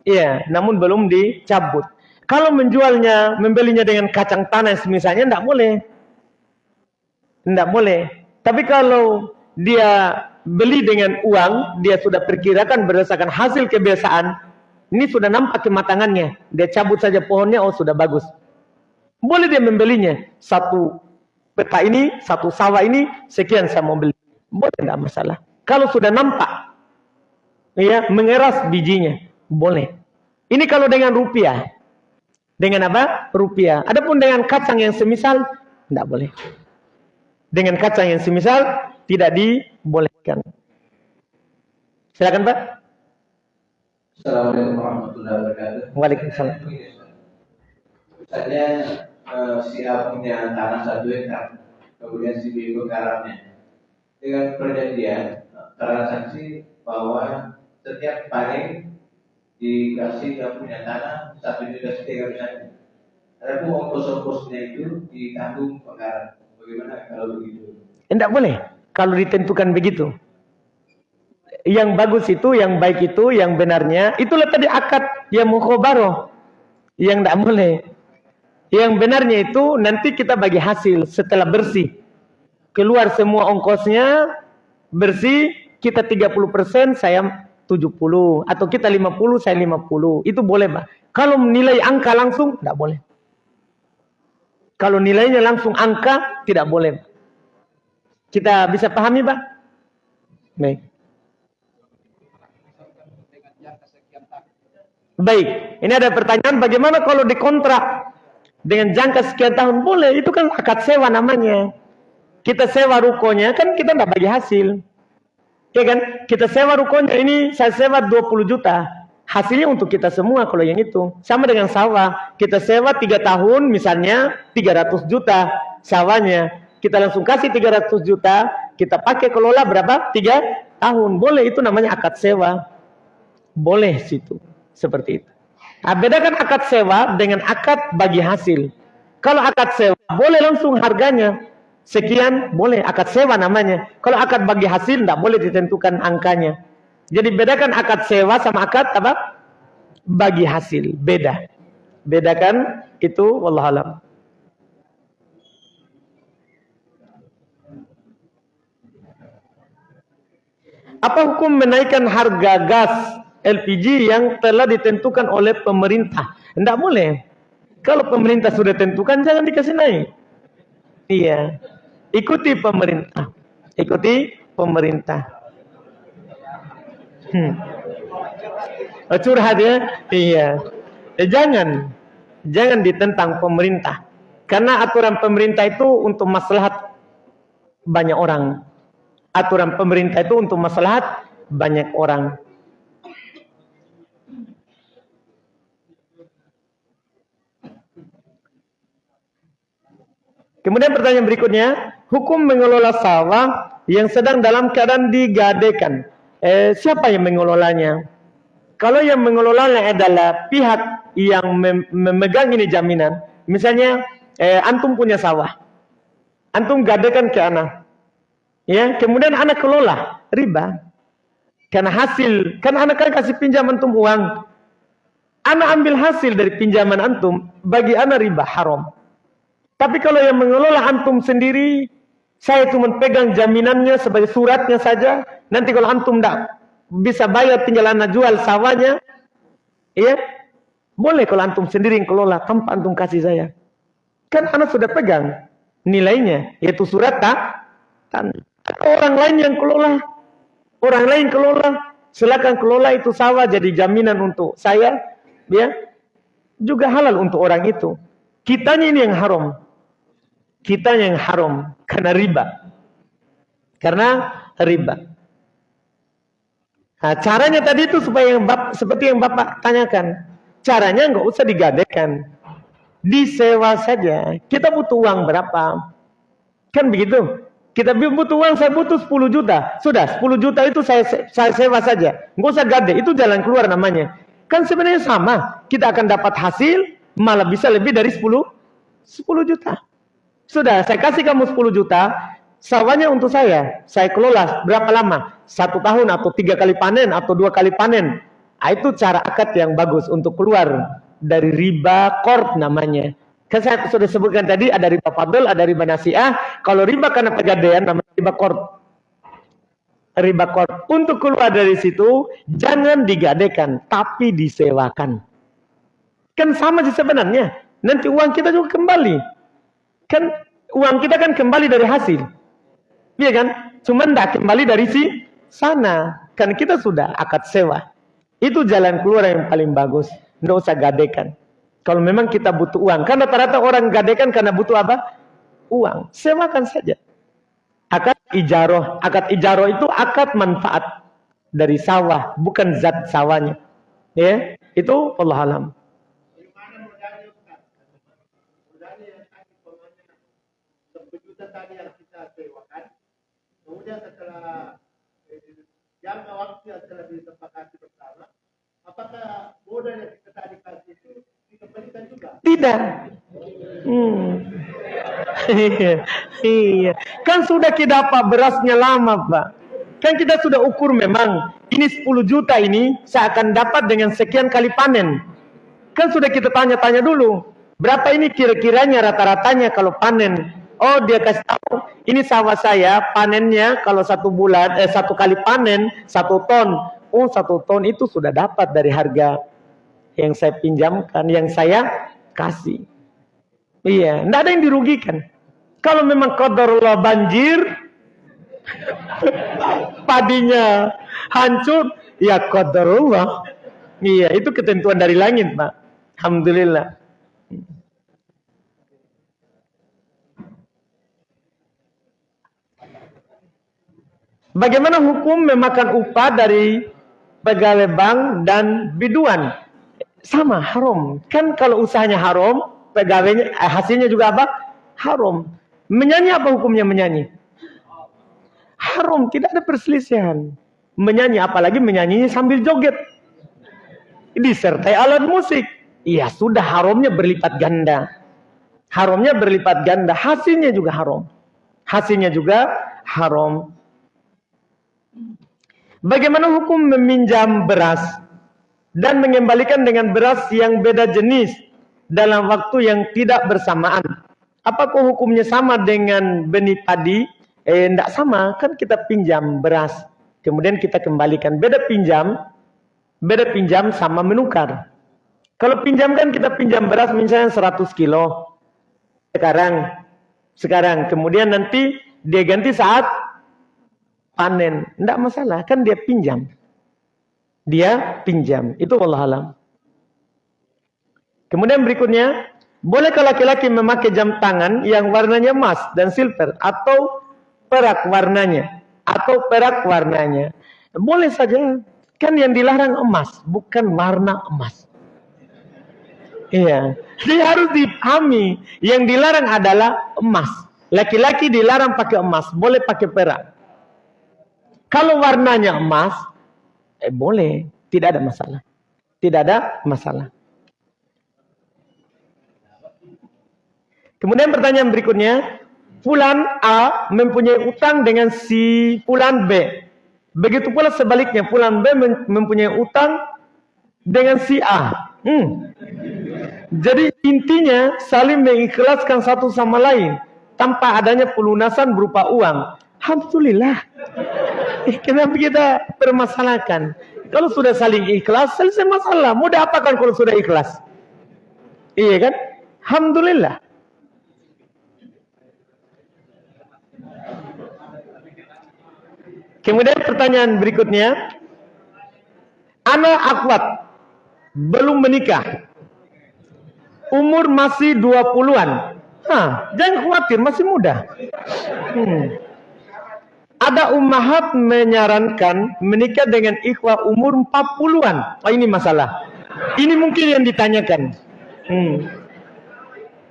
Iya, namun belum dicabut. Kalau menjualnya, membelinya dengan kacang tanah misalnya, tidak boleh. Tidak boleh. Tapi kalau dia beli dengan uang, dia sudah perkirakan berdasarkan hasil kebiasaan, ini sudah nampak kematangannya. Dia cabut saja pohonnya, oh sudah bagus. Boleh dia membelinya. Satu peta ini, satu sawah ini, sekian saya mau beli. Boleh tidak masalah. Kalau sudah nampak, ya mengeras bijinya, boleh. Ini kalau dengan rupiah. Dengan apa? Rupiah. Adapun dengan kacang yang semisal, tidak boleh. Dengan kacang yang semisal, tidak dibolehkan. Silakan Pak. Assalamualaikum warahmatullahi wabarakatuh. Waalaikumsalam. Misalnya eh, si A punya tanah satu hektar, kemudian si B menggarapnya. Dengan perjanjian transaksi bahwa setiap panen dikasih yang punya tanah satu juta setengah misalnya. Adapun ongkos-ongkosnya itu ditanggung penggarap. Bagaimana kalau begitu? Tidak boleh. Kalau ditentukan begitu. Yang bagus itu, yang baik itu, yang benarnya, itulah tadi akad yang mukhobaroh. Yang tidak boleh. Yang benarnya itu nanti kita bagi hasil setelah bersih. Keluar semua ongkosnya bersih, kita 30%, saya 70 atau kita 50, saya 50. Itu boleh, Pak. Kalau nilai angka langsung tidak boleh. Kalau nilainya langsung angka tidak boleh. Kita bisa pahami, Pak? Baik. Baik, ini ada pertanyaan bagaimana kalau dikontrak dengan jangka sekian tahun boleh? Itu kan akad sewa namanya. Kita sewa rukonya kan kita tidak bagi hasil. Ya kan? Kita sewa rukonya ini saya sewa 20 juta. Hasilnya untuk kita semua kalau yang itu. Sama dengan sawah. Kita sewa 3 tahun misalnya 300 juta sawahnya. Kita langsung kasih 300 juta, kita pakai kelola berapa? 3 tahun. Boleh itu namanya akad sewa. Boleh situ. Seperti itu. Nah, bedakan akad sewa dengan akad bagi hasil. Kalau akad sewa, boleh langsung harganya. Sekian, boleh. Akad sewa namanya. Kalau akad bagi hasil, tidak boleh ditentukan angkanya. Jadi bedakan akad sewa sama akad apa? Bagi hasil. Beda. Bedakan itu, wallahualam. Apa hukum menaikkan harga gas LPG yang telah ditentukan oleh pemerintah. Tidak boleh. Kalau pemerintah sudah tentukan, jangan dikasih naik. Iya. Ikuti pemerintah. Ikuti pemerintah. Hmm. Oh, curhat ya? Iya. Eh, jangan. Jangan ditentang pemerintah. Karena aturan pemerintah itu untuk maslahat banyak orang. Aturan pemerintah itu untuk maslahat banyak orang. Kemudian pertanyaan berikutnya, hukum mengelola sawah yang sedang dalam keadaan digadekan. Eh, siapa yang mengelolanya? Kalau yang mengelolanya adalah pihak yang mem memegang ini jaminan, misalnya eh, antum punya sawah, antum gadekan ke anak, ya, kemudian anak kelola riba, karena hasil, kan anak kan kasih pinjam antum uang, anak ambil hasil dari pinjaman antum, bagi anak riba haram. Tapi kalau yang mengelola antum sendiri, saya cuma pegang jaminannya sebagai suratnya saja. Nanti kalau antum tidak bisa bayar tinggal anak jual sawahnya, ya boleh kalau antum sendiri yang kelola tanpa antum kasih saya. Kan anak sudah pegang nilainya, yaitu surat tak Orang lain yang kelola, orang lain kelola, silakan kelola itu sawah jadi jaminan untuk saya, ya juga halal untuk orang itu. Kitanya ini yang haram kita yang haram karena riba. Karena riba. Nah, caranya tadi itu supaya yang bap, seperti yang Bapak tanyakan. Caranya nggak usah digadekan. Disewa saja. Kita butuh uang berapa? Kan begitu. Kita butuh uang, saya butuh 10 juta. Sudah, 10 juta itu saya, saya sewa saja. Nggak usah gade, itu jalan keluar namanya. Kan sebenarnya sama. Kita akan dapat hasil, malah bisa lebih dari 10, 10 juta. Sudah, saya kasih kamu 10 juta, sawahnya untuk saya. Saya kelola berapa lama? Satu tahun atau tiga kali panen atau dua kali panen. Nah, itu cara akad yang bagus untuk keluar dari riba korp namanya. Kan saya sudah sebutkan tadi ada riba fadl, ada riba nasiah. Kalau riba karena pegadaian namanya riba korp. Riba korp. Untuk keluar dari situ, jangan digadekan, tapi disewakan. Kan sama sih sebenarnya. Nanti uang kita juga kembali. Kan uang kita kan kembali dari hasil. Iya kan? Cuma tidak kembali dari si sana. Kan kita sudah akad sewa. Itu jalan keluar yang paling bagus. Tidak usah gadekan. Kalau memang kita butuh uang. Kan rata-rata orang gadekan karena butuh apa? Uang. Sewakan saja. Akad ijaroh. Akad ijaroh itu akad manfaat dari sawah. Bukan zat sawahnya. Ya, Itu Allah alam. Jangka waktu yang telah disepakati bersama, apakah modal yang kita tadi kasih itu dikembalikan juga? Tidak. Hmm. iya, iya. Kan sudah kita apa berasnya lama, Pak. Kan kita sudah ukur memang ini 10 juta ini saya akan dapat dengan sekian kali panen. Kan sudah kita tanya-tanya dulu. Berapa ini kira-kiranya rata-ratanya kalau panen Oh dia kasih tahu, ini sawah saya panennya kalau satu bulan, eh satu kali panen satu ton. Oh satu ton itu sudah dapat dari harga yang saya pinjamkan, yang saya kasih. Iya, tidak ada yang dirugikan. Kalau memang qadarullah banjir, padinya hancur, ya qadarullah. Iya, itu ketentuan dari langit, Pak. Alhamdulillah. Bagaimana hukum memakan upah dari pegawai bank dan biduan? Sama, haram. Kan kalau usahanya haram, pegawainya eh, hasilnya juga apa? Haram. Menyanyi apa hukumnya menyanyi? Haram, tidak ada perselisihan. Menyanyi apalagi menyanyinya sambil joget. Disertai alat musik. Iya, sudah haramnya berlipat ganda. Haramnya berlipat ganda, hasilnya juga haram. Hasilnya juga haram. Bagaimana hukum meminjam beras dan mengembalikan dengan beras yang beda jenis dalam waktu yang tidak bersamaan? Apakah hukumnya sama dengan benih padi? Eh, tidak sama, kan kita pinjam beras, kemudian kita kembalikan. Beda pinjam, beda pinjam sama menukar. Kalau pinjam kan kita pinjam beras misalnya 100 kilo. Sekarang, sekarang, kemudian nanti dia ganti saat panen, tidak masalah, kan dia pinjam. Dia pinjam, itu Allah alam. Kemudian berikutnya, bolehkah laki-laki memakai jam tangan yang warnanya emas dan silver atau perak warnanya atau perak warnanya? Boleh saja, kan yang dilarang emas, bukan warna emas. Iya, dia harus dipahami. Yang dilarang adalah emas. Laki-laki dilarang pakai emas, boleh pakai perak. Kalau warnanya emas, eh boleh, tidak ada masalah. Tidak ada masalah. Kemudian pertanyaan berikutnya, Fulan A mempunyai utang dengan si Fulan B. Begitu pula sebaliknya, Fulan B mempunyai utang dengan si A. Hmm. Jadi intinya saling mengikhlaskan satu sama lain tanpa adanya pelunasan berupa uang. Alhamdulillah. Eh, kenapa kita permasalahkan? Kalau sudah saling ikhlas, selesai masalah. Mau diapakan kalau sudah ikhlas? Iya kan? Alhamdulillah. Kemudian pertanyaan berikutnya. Anak akwat belum menikah. Umur masih 20-an. Hah, jangan khawatir, masih muda. Hmm. Ada ummahat menyarankan menikah dengan ikhwah umur 40-an. Oh ini masalah. Ini mungkin yang ditanyakan. Hmm.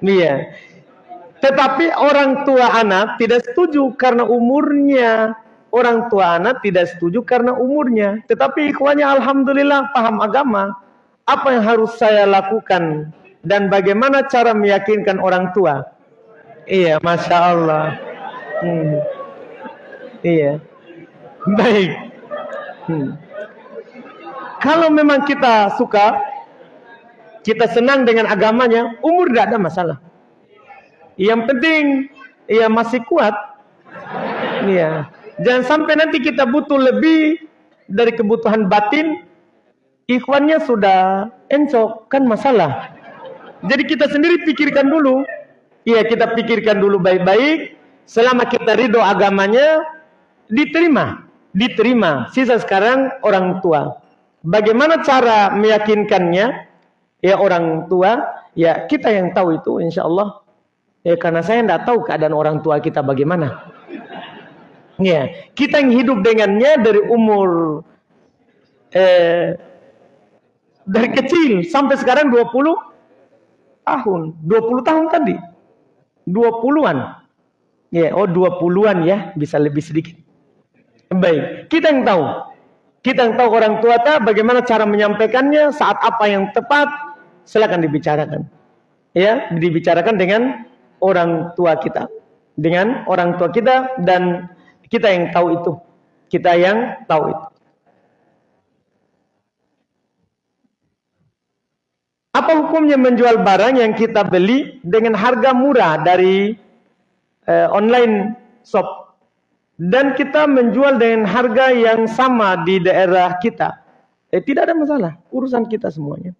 Iya. Tetapi orang tua anak tidak setuju karena umurnya. Orang tua anak tidak setuju karena umurnya. Tetapi ikhwanya alhamdulillah paham agama. Apa yang harus saya lakukan dan bagaimana cara meyakinkan orang tua? Iya, masya Allah. Hmm. Iya. Baik. Hmm. Kalau memang kita suka, kita senang dengan agamanya, umur tidak ada masalah. Yang penting, ia masih kuat. Iya. Jangan sampai nanti kita butuh lebih dari kebutuhan batin, ikhwannya sudah encok, kan masalah. Jadi kita sendiri pikirkan dulu. Iya, kita pikirkan dulu baik-baik. Selama kita ridho agamanya, diterima, diterima. Sisa sekarang orang tua. Bagaimana cara meyakinkannya? Ya orang tua, ya kita yang tahu itu insya Allah. Ya karena saya tidak tahu keadaan orang tua kita bagaimana. Ya, kita yang hidup dengannya dari umur eh, dari kecil sampai sekarang 20 tahun. 20 tahun tadi. 20-an. Ya, oh 20-an ya, bisa lebih sedikit. Baik, kita yang tahu. Kita yang tahu orang tua tak bagaimana cara menyampaikannya, saat apa yang tepat, silakan dibicarakan. Ya, dibicarakan dengan orang tua kita. Dengan orang tua kita dan kita yang tahu itu. Kita yang tahu itu. Apa hukumnya menjual barang yang kita beli dengan harga murah dari uh, online shop dan kita menjual dengan harga yang sama di daerah kita, eh, tidak ada masalah. Urusan kita semuanya.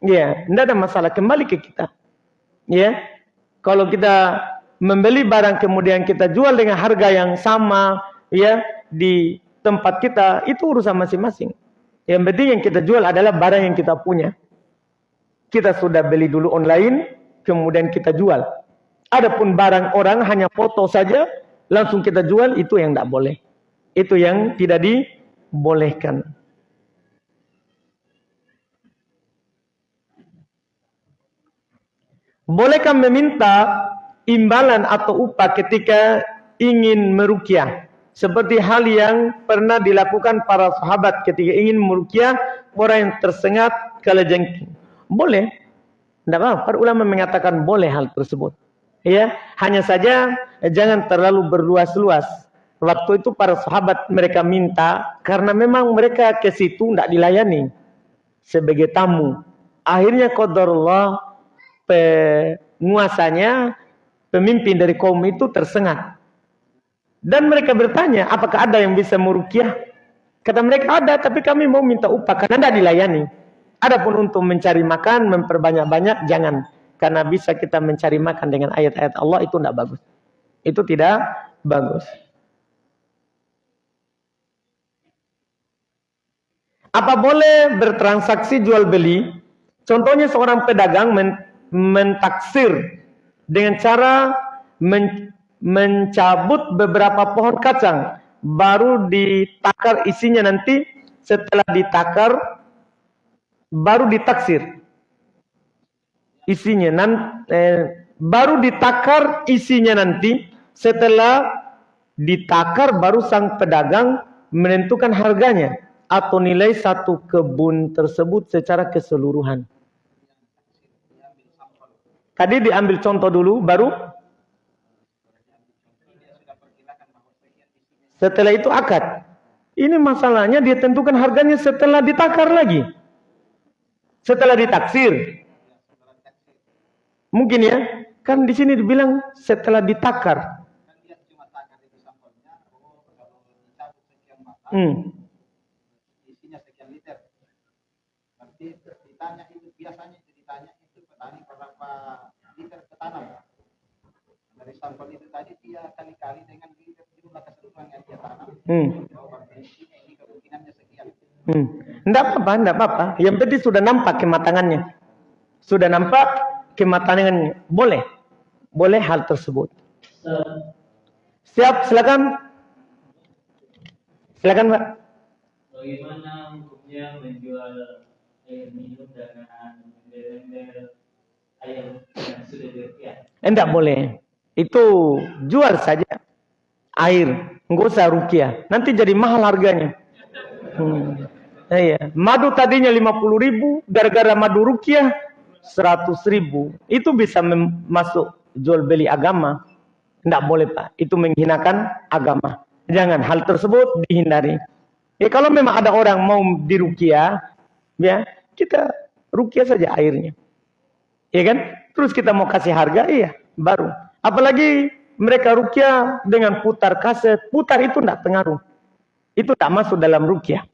Ya, tidak ada masalah. Kembali ke kita. Ya, kalau kita membeli barang kemudian kita jual dengan harga yang sama, ya di tempat kita itu urusan masing-masing. Yang penting yang kita jual adalah barang yang kita punya. Kita sudah beli dulu online, kemudian kita jual. Adapun barang orang hanya foto saja, langsung kita jual, itu yang tidak boleh. Itu yang tidak dibolehkan. Bolehkah meminta imbalan atau upah ketika ingin merukyah? Seperti hal yang pernah dilakukan para sahabat ketika ingin merukyah orang yang tersengat kalajengking. Boleh. Tidak apa, para ulama mengatakan boleh hal tersebut. Ya, hanya saja jangan terlalu berluas-luas. Waktu itu para sahabat mereka minta karena memang mereka ke situ tidak dilayani sebagai tamu. Akhirnya qadarullah penguasanya pemimpin dari kaum itu tersengat. Dan mereka bertanya, apakah ada yang bisa merukyah? Kata mereka ada, tapi kami mau minta upah karena tidak dilayani. Adapun untuk mencari makan, memperbanyak-banyak, jangan. Karena bisa kita mencari makan dengan ayat-ayat Allah itu tidak bagus. Itu tidak bagus. Apa boleh bertransaksi jual beli? Contohnya seorang pedagang men mentaksir dengan cara men mencabut beberapa pohon kacang baru ditakar isinya nanti setelah ditakar baru ditaksir isinya nan, eh, baru ditakar isinya nanti setelah ditakar baru sang pedagang menentukan harganya atau nilai satu kebun tersebut secara keseluruhan. Tadi diambil contoh dulu baru setelah itu akad. Ini masalahnya dia tentukan harganya setelah ditakar lagi. Setelah ditaksir. Mungkin ya, kan di sini dibilang setelah ditakar. Hmm. Isinya sekian liter. Nanti ditanya itu biasanya ditanya itu petani berapa liter ketanam. Dari sampel itu tadi dia kali-kali dengan liter jumlah keseluruhan yang dia tanam. Hmm. Ini kemungkinannya sekian. Hmm. Tidak apa-apa, tidak apa-apa. Yang penting sudah nampak kematangannya. Sudah nampak kematangannya. Boleh. Boleh hal tersebut. Siap, silakan. Silakan, Pak. Bagaimana hukumnya menjual air minum dengan ember air yang sudah dirupiah? Tidak boleh. Itu jual saja air. Enggak usah rukiah. Nanti jadi mahal harganya. Hmm. Iya. Madu tadinya 50 ribu, gara-gara madu rukiah 100 ribu. Itu bisa masuk jual beli agama. Tidak boleh Pak. Itu menghinakan agama. Jangan hal tersebut dihindari. Ya kalau memang ada orang mau dirukiah, ya kita rukiah saja airnya. Ya kan? Terus kita mau kasih harga, iya baru. Apalagi mereka rukiah dengan putar kaset, putar itu tidak pengaruh. Itu tak masuk dalam rukiah.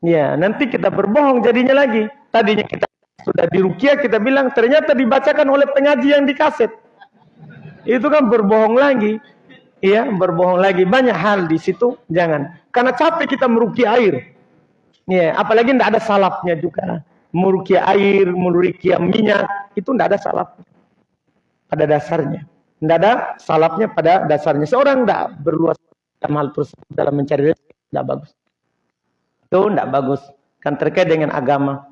Ya, nanti kita berbohong jadinya lagi. Tadinya kita sudah dirukia, kita bilang ternyata dibacakan oleh pengaji yang di kaset. Itu kan berbohong lagi. Ya, berbohong lagi. Banyak hal di situ, jangan. Karena capek kita merukia air. Ya, apalagi tidak ada salapnya juga. Merukia air, merukia minyak, itu tidak ada salapnya. Pada dasarnya. Tidak ada salapnya pada dasarnya. Seorang tidak berluas dalam hal tersebut dalam mencari rezeki, tidak bagus. Itu tidak bagus. Kan terkait dengan agama.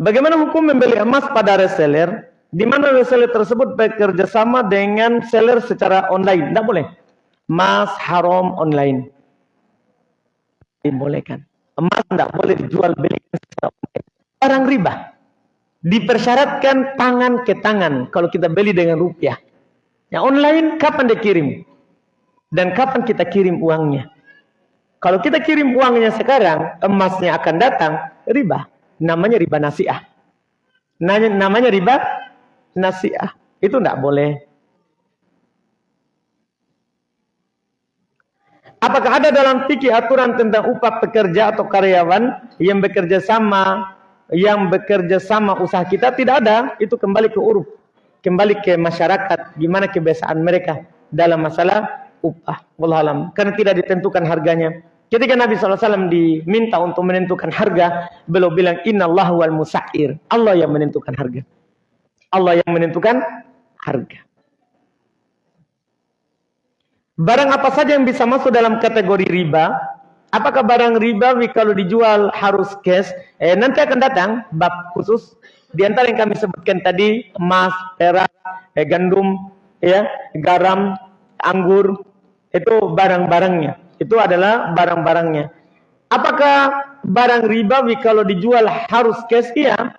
Bagaimana hukum membeli emas pada reseller? Di mana reseller tersebut bekerja sama dengan seller secara online? Tidak boleh. Emas haram online. Dibolehkan. Emas tidak boleh dijual beli secara online. Barang riba. Dipersyaratkan tangan ke tangan kalau kita beli dengan rupiah. Yang online kapan dikirim? dan kapan kita kirim uangnya. Kalau kita kirim uangnya sekarang, emasnya akan datang, riba. Namanya riba nasiah. Namanya riba nasiah. Itu tidak boleh. Apakah ada dalam fikih aturan tentang upah pekerja atau karyawan yang bekerja sama yang bekerja sama usaha kita? Tidak ada. Itu kembali ke uruf, kembali ke masyarakat. Gimana kebiasaan mereka dalam masalah upah. Wallahualam. Karena tidak ditentukan harganya. Ketika Nabi SAW diminta untuk menentukan harga, beliau bilang Inna Allah wal musair. Allah yang menentukan harga. Allah yang menentukan harga. Barang apa saja yang bisa masuk dalam kategori riba? Apakah barang riba kalau dijual harus cash? Eh, nanti akan datang bab khusus di antara yang kami sebutkan tadi emas, perak, eh, gandum, ya, garam, anggur itu barang-barangnya. Itu adalah barang-barangnya. Apakah barang riba kalau dijual harus cash? Iya.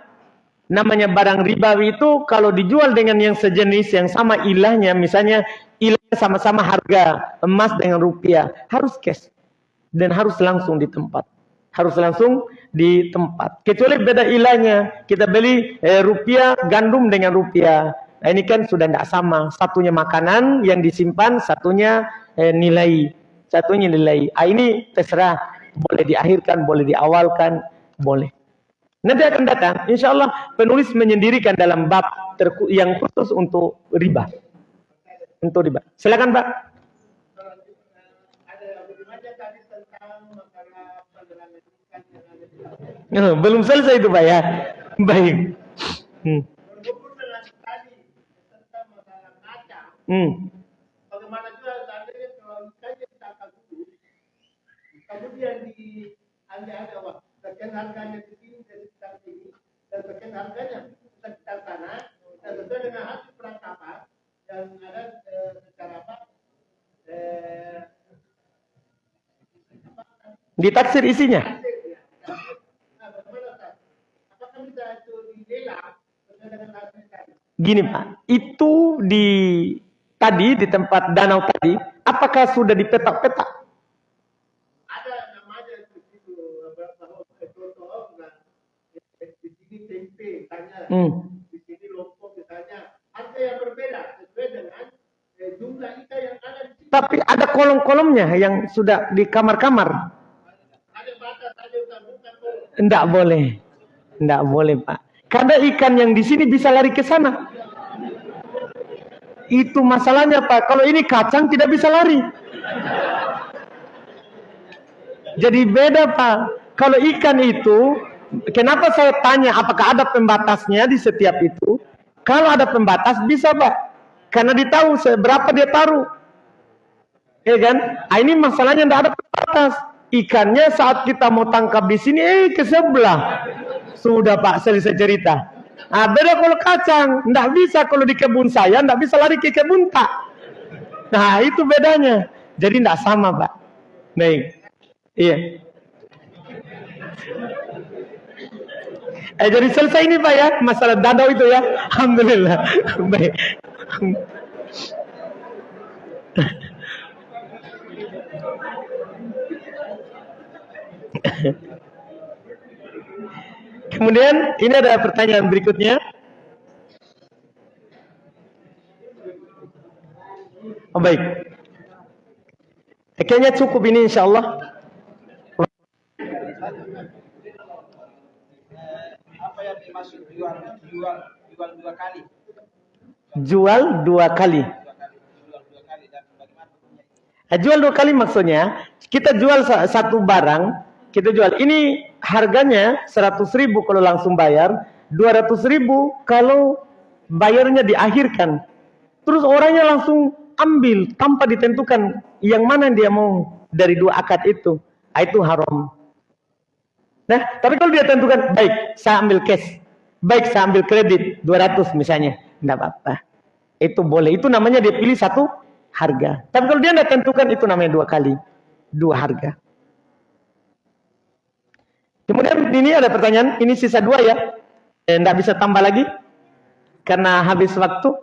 Namanya barang ribawi itu kalau dijual dengan yang sejenis yang sama ilahnya, misalnya ilahnya sama-sama harga emas dengan rupiah, harus cash dan harus langsung di tempat. Harus langsung di tempat. Kecuali beda ilahnya, kita beli eh, rupiah gandum dengan rupiah. Nah ini kan sudah tidak sama. Satunya makanan yang disimpan, satunya eh, nilai. Satunya nilai. Ah, ini terserah. Boleh diakhirkan, boleh diawalkan, boleh. Nanti akan datang, insya Allah penulis menyendirikan dalam bab yang khusus untuk riba. Untuk riba. Silakan Pak. Oh, belum selesai itu Pak ya. Baik. Hmm. Hmm. Bagaimana juga seandainya kalau kemudian di anda ada waktu sekian harganya di sini dari sekitar sini. Dan sekian harganya sekitar sana. Dan sesuai dengan hasil penangkapan yang ada eh, secara apa eh, ditaksir isinya? Nah, apakah bisa itu dilelang sesuai dengan hasil gini pak. Itu di tadi di tempat danau tadi apakah sudah dipetak-petak Hmm. Di sini lompok misalnya harga yang berbeda sesuai dengan eh, jumlah ikan yang ada di sini. Tapi ada kolom-kolomnya yang sudah di kamar-kamar. Ada batas, ada bukan Enggak boleh. Enggak boleh, Pak. Karena ikan yang di sini bisa lari ke sana. Itu masalahnya, Pak. Kalau ini kacang tidak bisa lari. Jadi beda, Pak. Kalau ikan itu Kenapa saya tanya apakah ada pembatasnya di setiap itu? Kalau ada pembatas bisa pak, karena ditahu seberapa dia taruh. Ya kan? Nah, ini masalahnya tidak ada pembatas. Ikannya saat kita mau tangkap di sini, eh ke sebelah. Sudah pak, selesai cerita. Nah, beda kalau kacang, tidak bisa kalau di kebun saya, tidak bisa lari ke kebun tak. Nah, itu bedanya. Jadi tidak sama pak. Baik. Iya. Eh, jadi selesai ini Pak ya, masalah danau itu ya. Alhamdulillah. Baik. Kemudian ini ada pertanyaan berikutnya. Oh, baik. Kayaknya cukup ini insya Allah. Jual jual jual dua kali? Jual dua kali. Jual dua kali maksudnya kita jual satu barang, kita jual ini harganya seratus ribu kalau langsung bayar, dua ratus ribu kalau bayarnya diakhirkan. Terus orangnya langsung ambil tanpa ditentukan yang mana dia mau dari dua akad itu. Ah, itu haram. Nah, tapi kalau dia tentukan, baik, saya ambil cash. Baik, saya ambil kredit 200 misalnya. Tidak apa-apa. Itu boleh. Itu namanya dia pilih satu harga. Tapi kalau dia tidak tentukan, itu namanya dua kali. Dua harga. Kemudian ini ada pertanyaan. Ini sisa dua ya. Tidak eh, bisa tambah lagi. Karena habis waktu.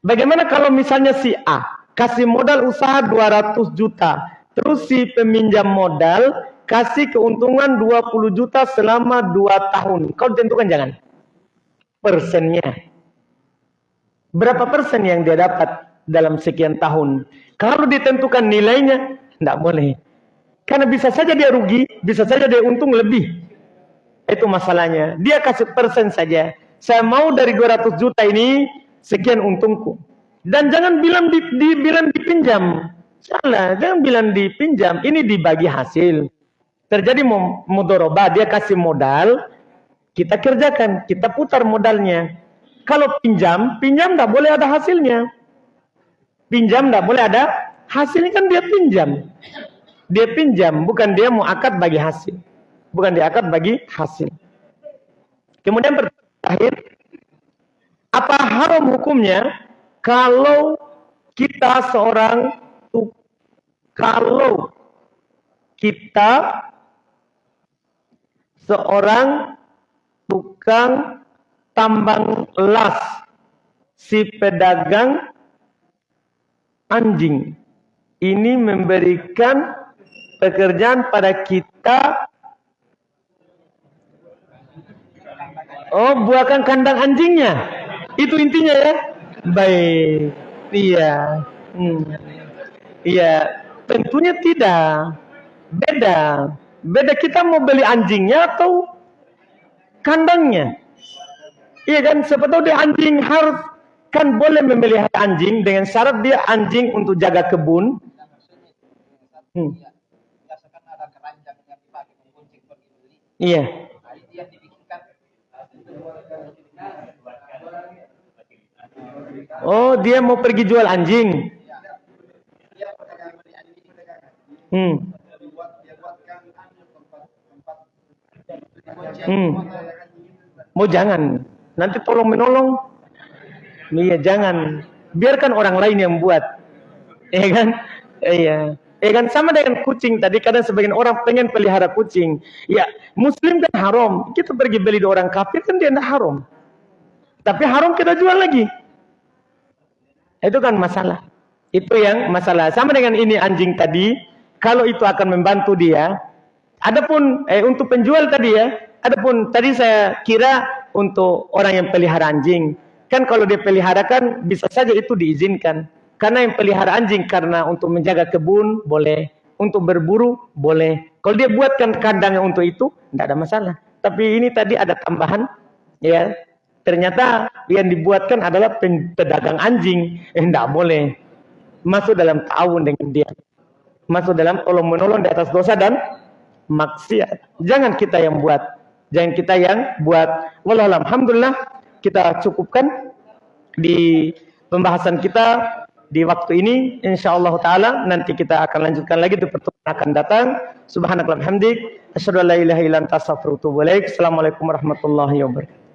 Bagaimana kalau misalnya si A kasih modal usaha 200 juta. Terus si peminjam modal kasih keuntungan 20 juta selama 2 tahun. Kau tentukan jangan. Persennya. Berapa persen yang dia dapat dalam sekian tahun? Kalau ditentukan nilainya, tidak boleh. Karena bisa saja dia rugi, bisa saja dia untung lebih. Itu masalahnya. Dia kasih persen saja. Saya mau dari 200 juta ini, sekian untungku. Dan jangan bilang di, di bilang dipinjam. Salah, jangan bilang dipinjam. Ini dibagi hasil. Terjadi mudoroba, dia kasih modal, kita kerjakan, kita putar modalnya. Kalau pinjam, pinjam tidak boleh ada hasilnya. Pinjam tidak boleh ada hasilnya kan dia pinjam. Dia pinjam, bukan dia mau akad bagi hasil. Bukan dia akad bagi hasil. Kemudian terakhir, apa haram hukumnya kalau kita seorang kalau kita seorang tukang tambang las si pedagang anjing. Ini memberikan pekerjaan pada kita. Oh buahkan kandang anjingnya. Itu intinya ya. Baik. Iya. Hmm. iya. Tentunya tidak. Beda. Beda kita mau beli anjingnya atau kandangnya. Iya kan? Tahu dia anjing harus kan boleh memelihara anjing dengan syarat dia anjing untuk jaga kebun. Hmm. Iya. Oh, dia mau pergi jual anjing. Hmm. Hmm. Mau jangan. Nanti tolong menolong. Iya jangan. Biarkan orang lain yang buat. Iya kan? Iya. Iya kan sama dengan kucing tadi kadang sebagian orang pengen pelihara kucing. Ya, muslim kan haram. Kita pergi beli di orang kafir kan dia tidak haram. Tapi haram kita jual lagi. Itu kan masalah. Itu yang masalah. Sama dengan ini anjing tadi. Kalau itu akan membantu dia. Adapun eh, untuk penjual tadi ya, adapun tadi saya kira untuk orang yang pelihara anjing. Kan kalau dia pelihara kan bisa saja itu diizinkan. Karena yang pelihara anjing karena untuk menjaga kebun boleh, untuk berburu boleh. Kalau dia buatkan kandangnya untuk itu, tidak ada masalah. Tapi ini tadi ada tambahan, ya. Ternyata yang dibuatkan adalah pedagang anjing, eh, tidak boleh masuk dalam tahun dengan dia masuk dalam tolong menolong di atas dosa dan maksiat. Jangan kita yang buat, jangan kita yang buat. Wallahualam. Alhamdulillah kita cukupkan di pembahasan kita di waktu ini insyaallah taala nanti kita akan lanjutkan lagi di pertemuan akan datang subhanakallahumma hamdik asyhadu an la ilaha illa anta astaghfiruka wa atubu ilaik assalamualaikum warahmatullahi wabarakatuh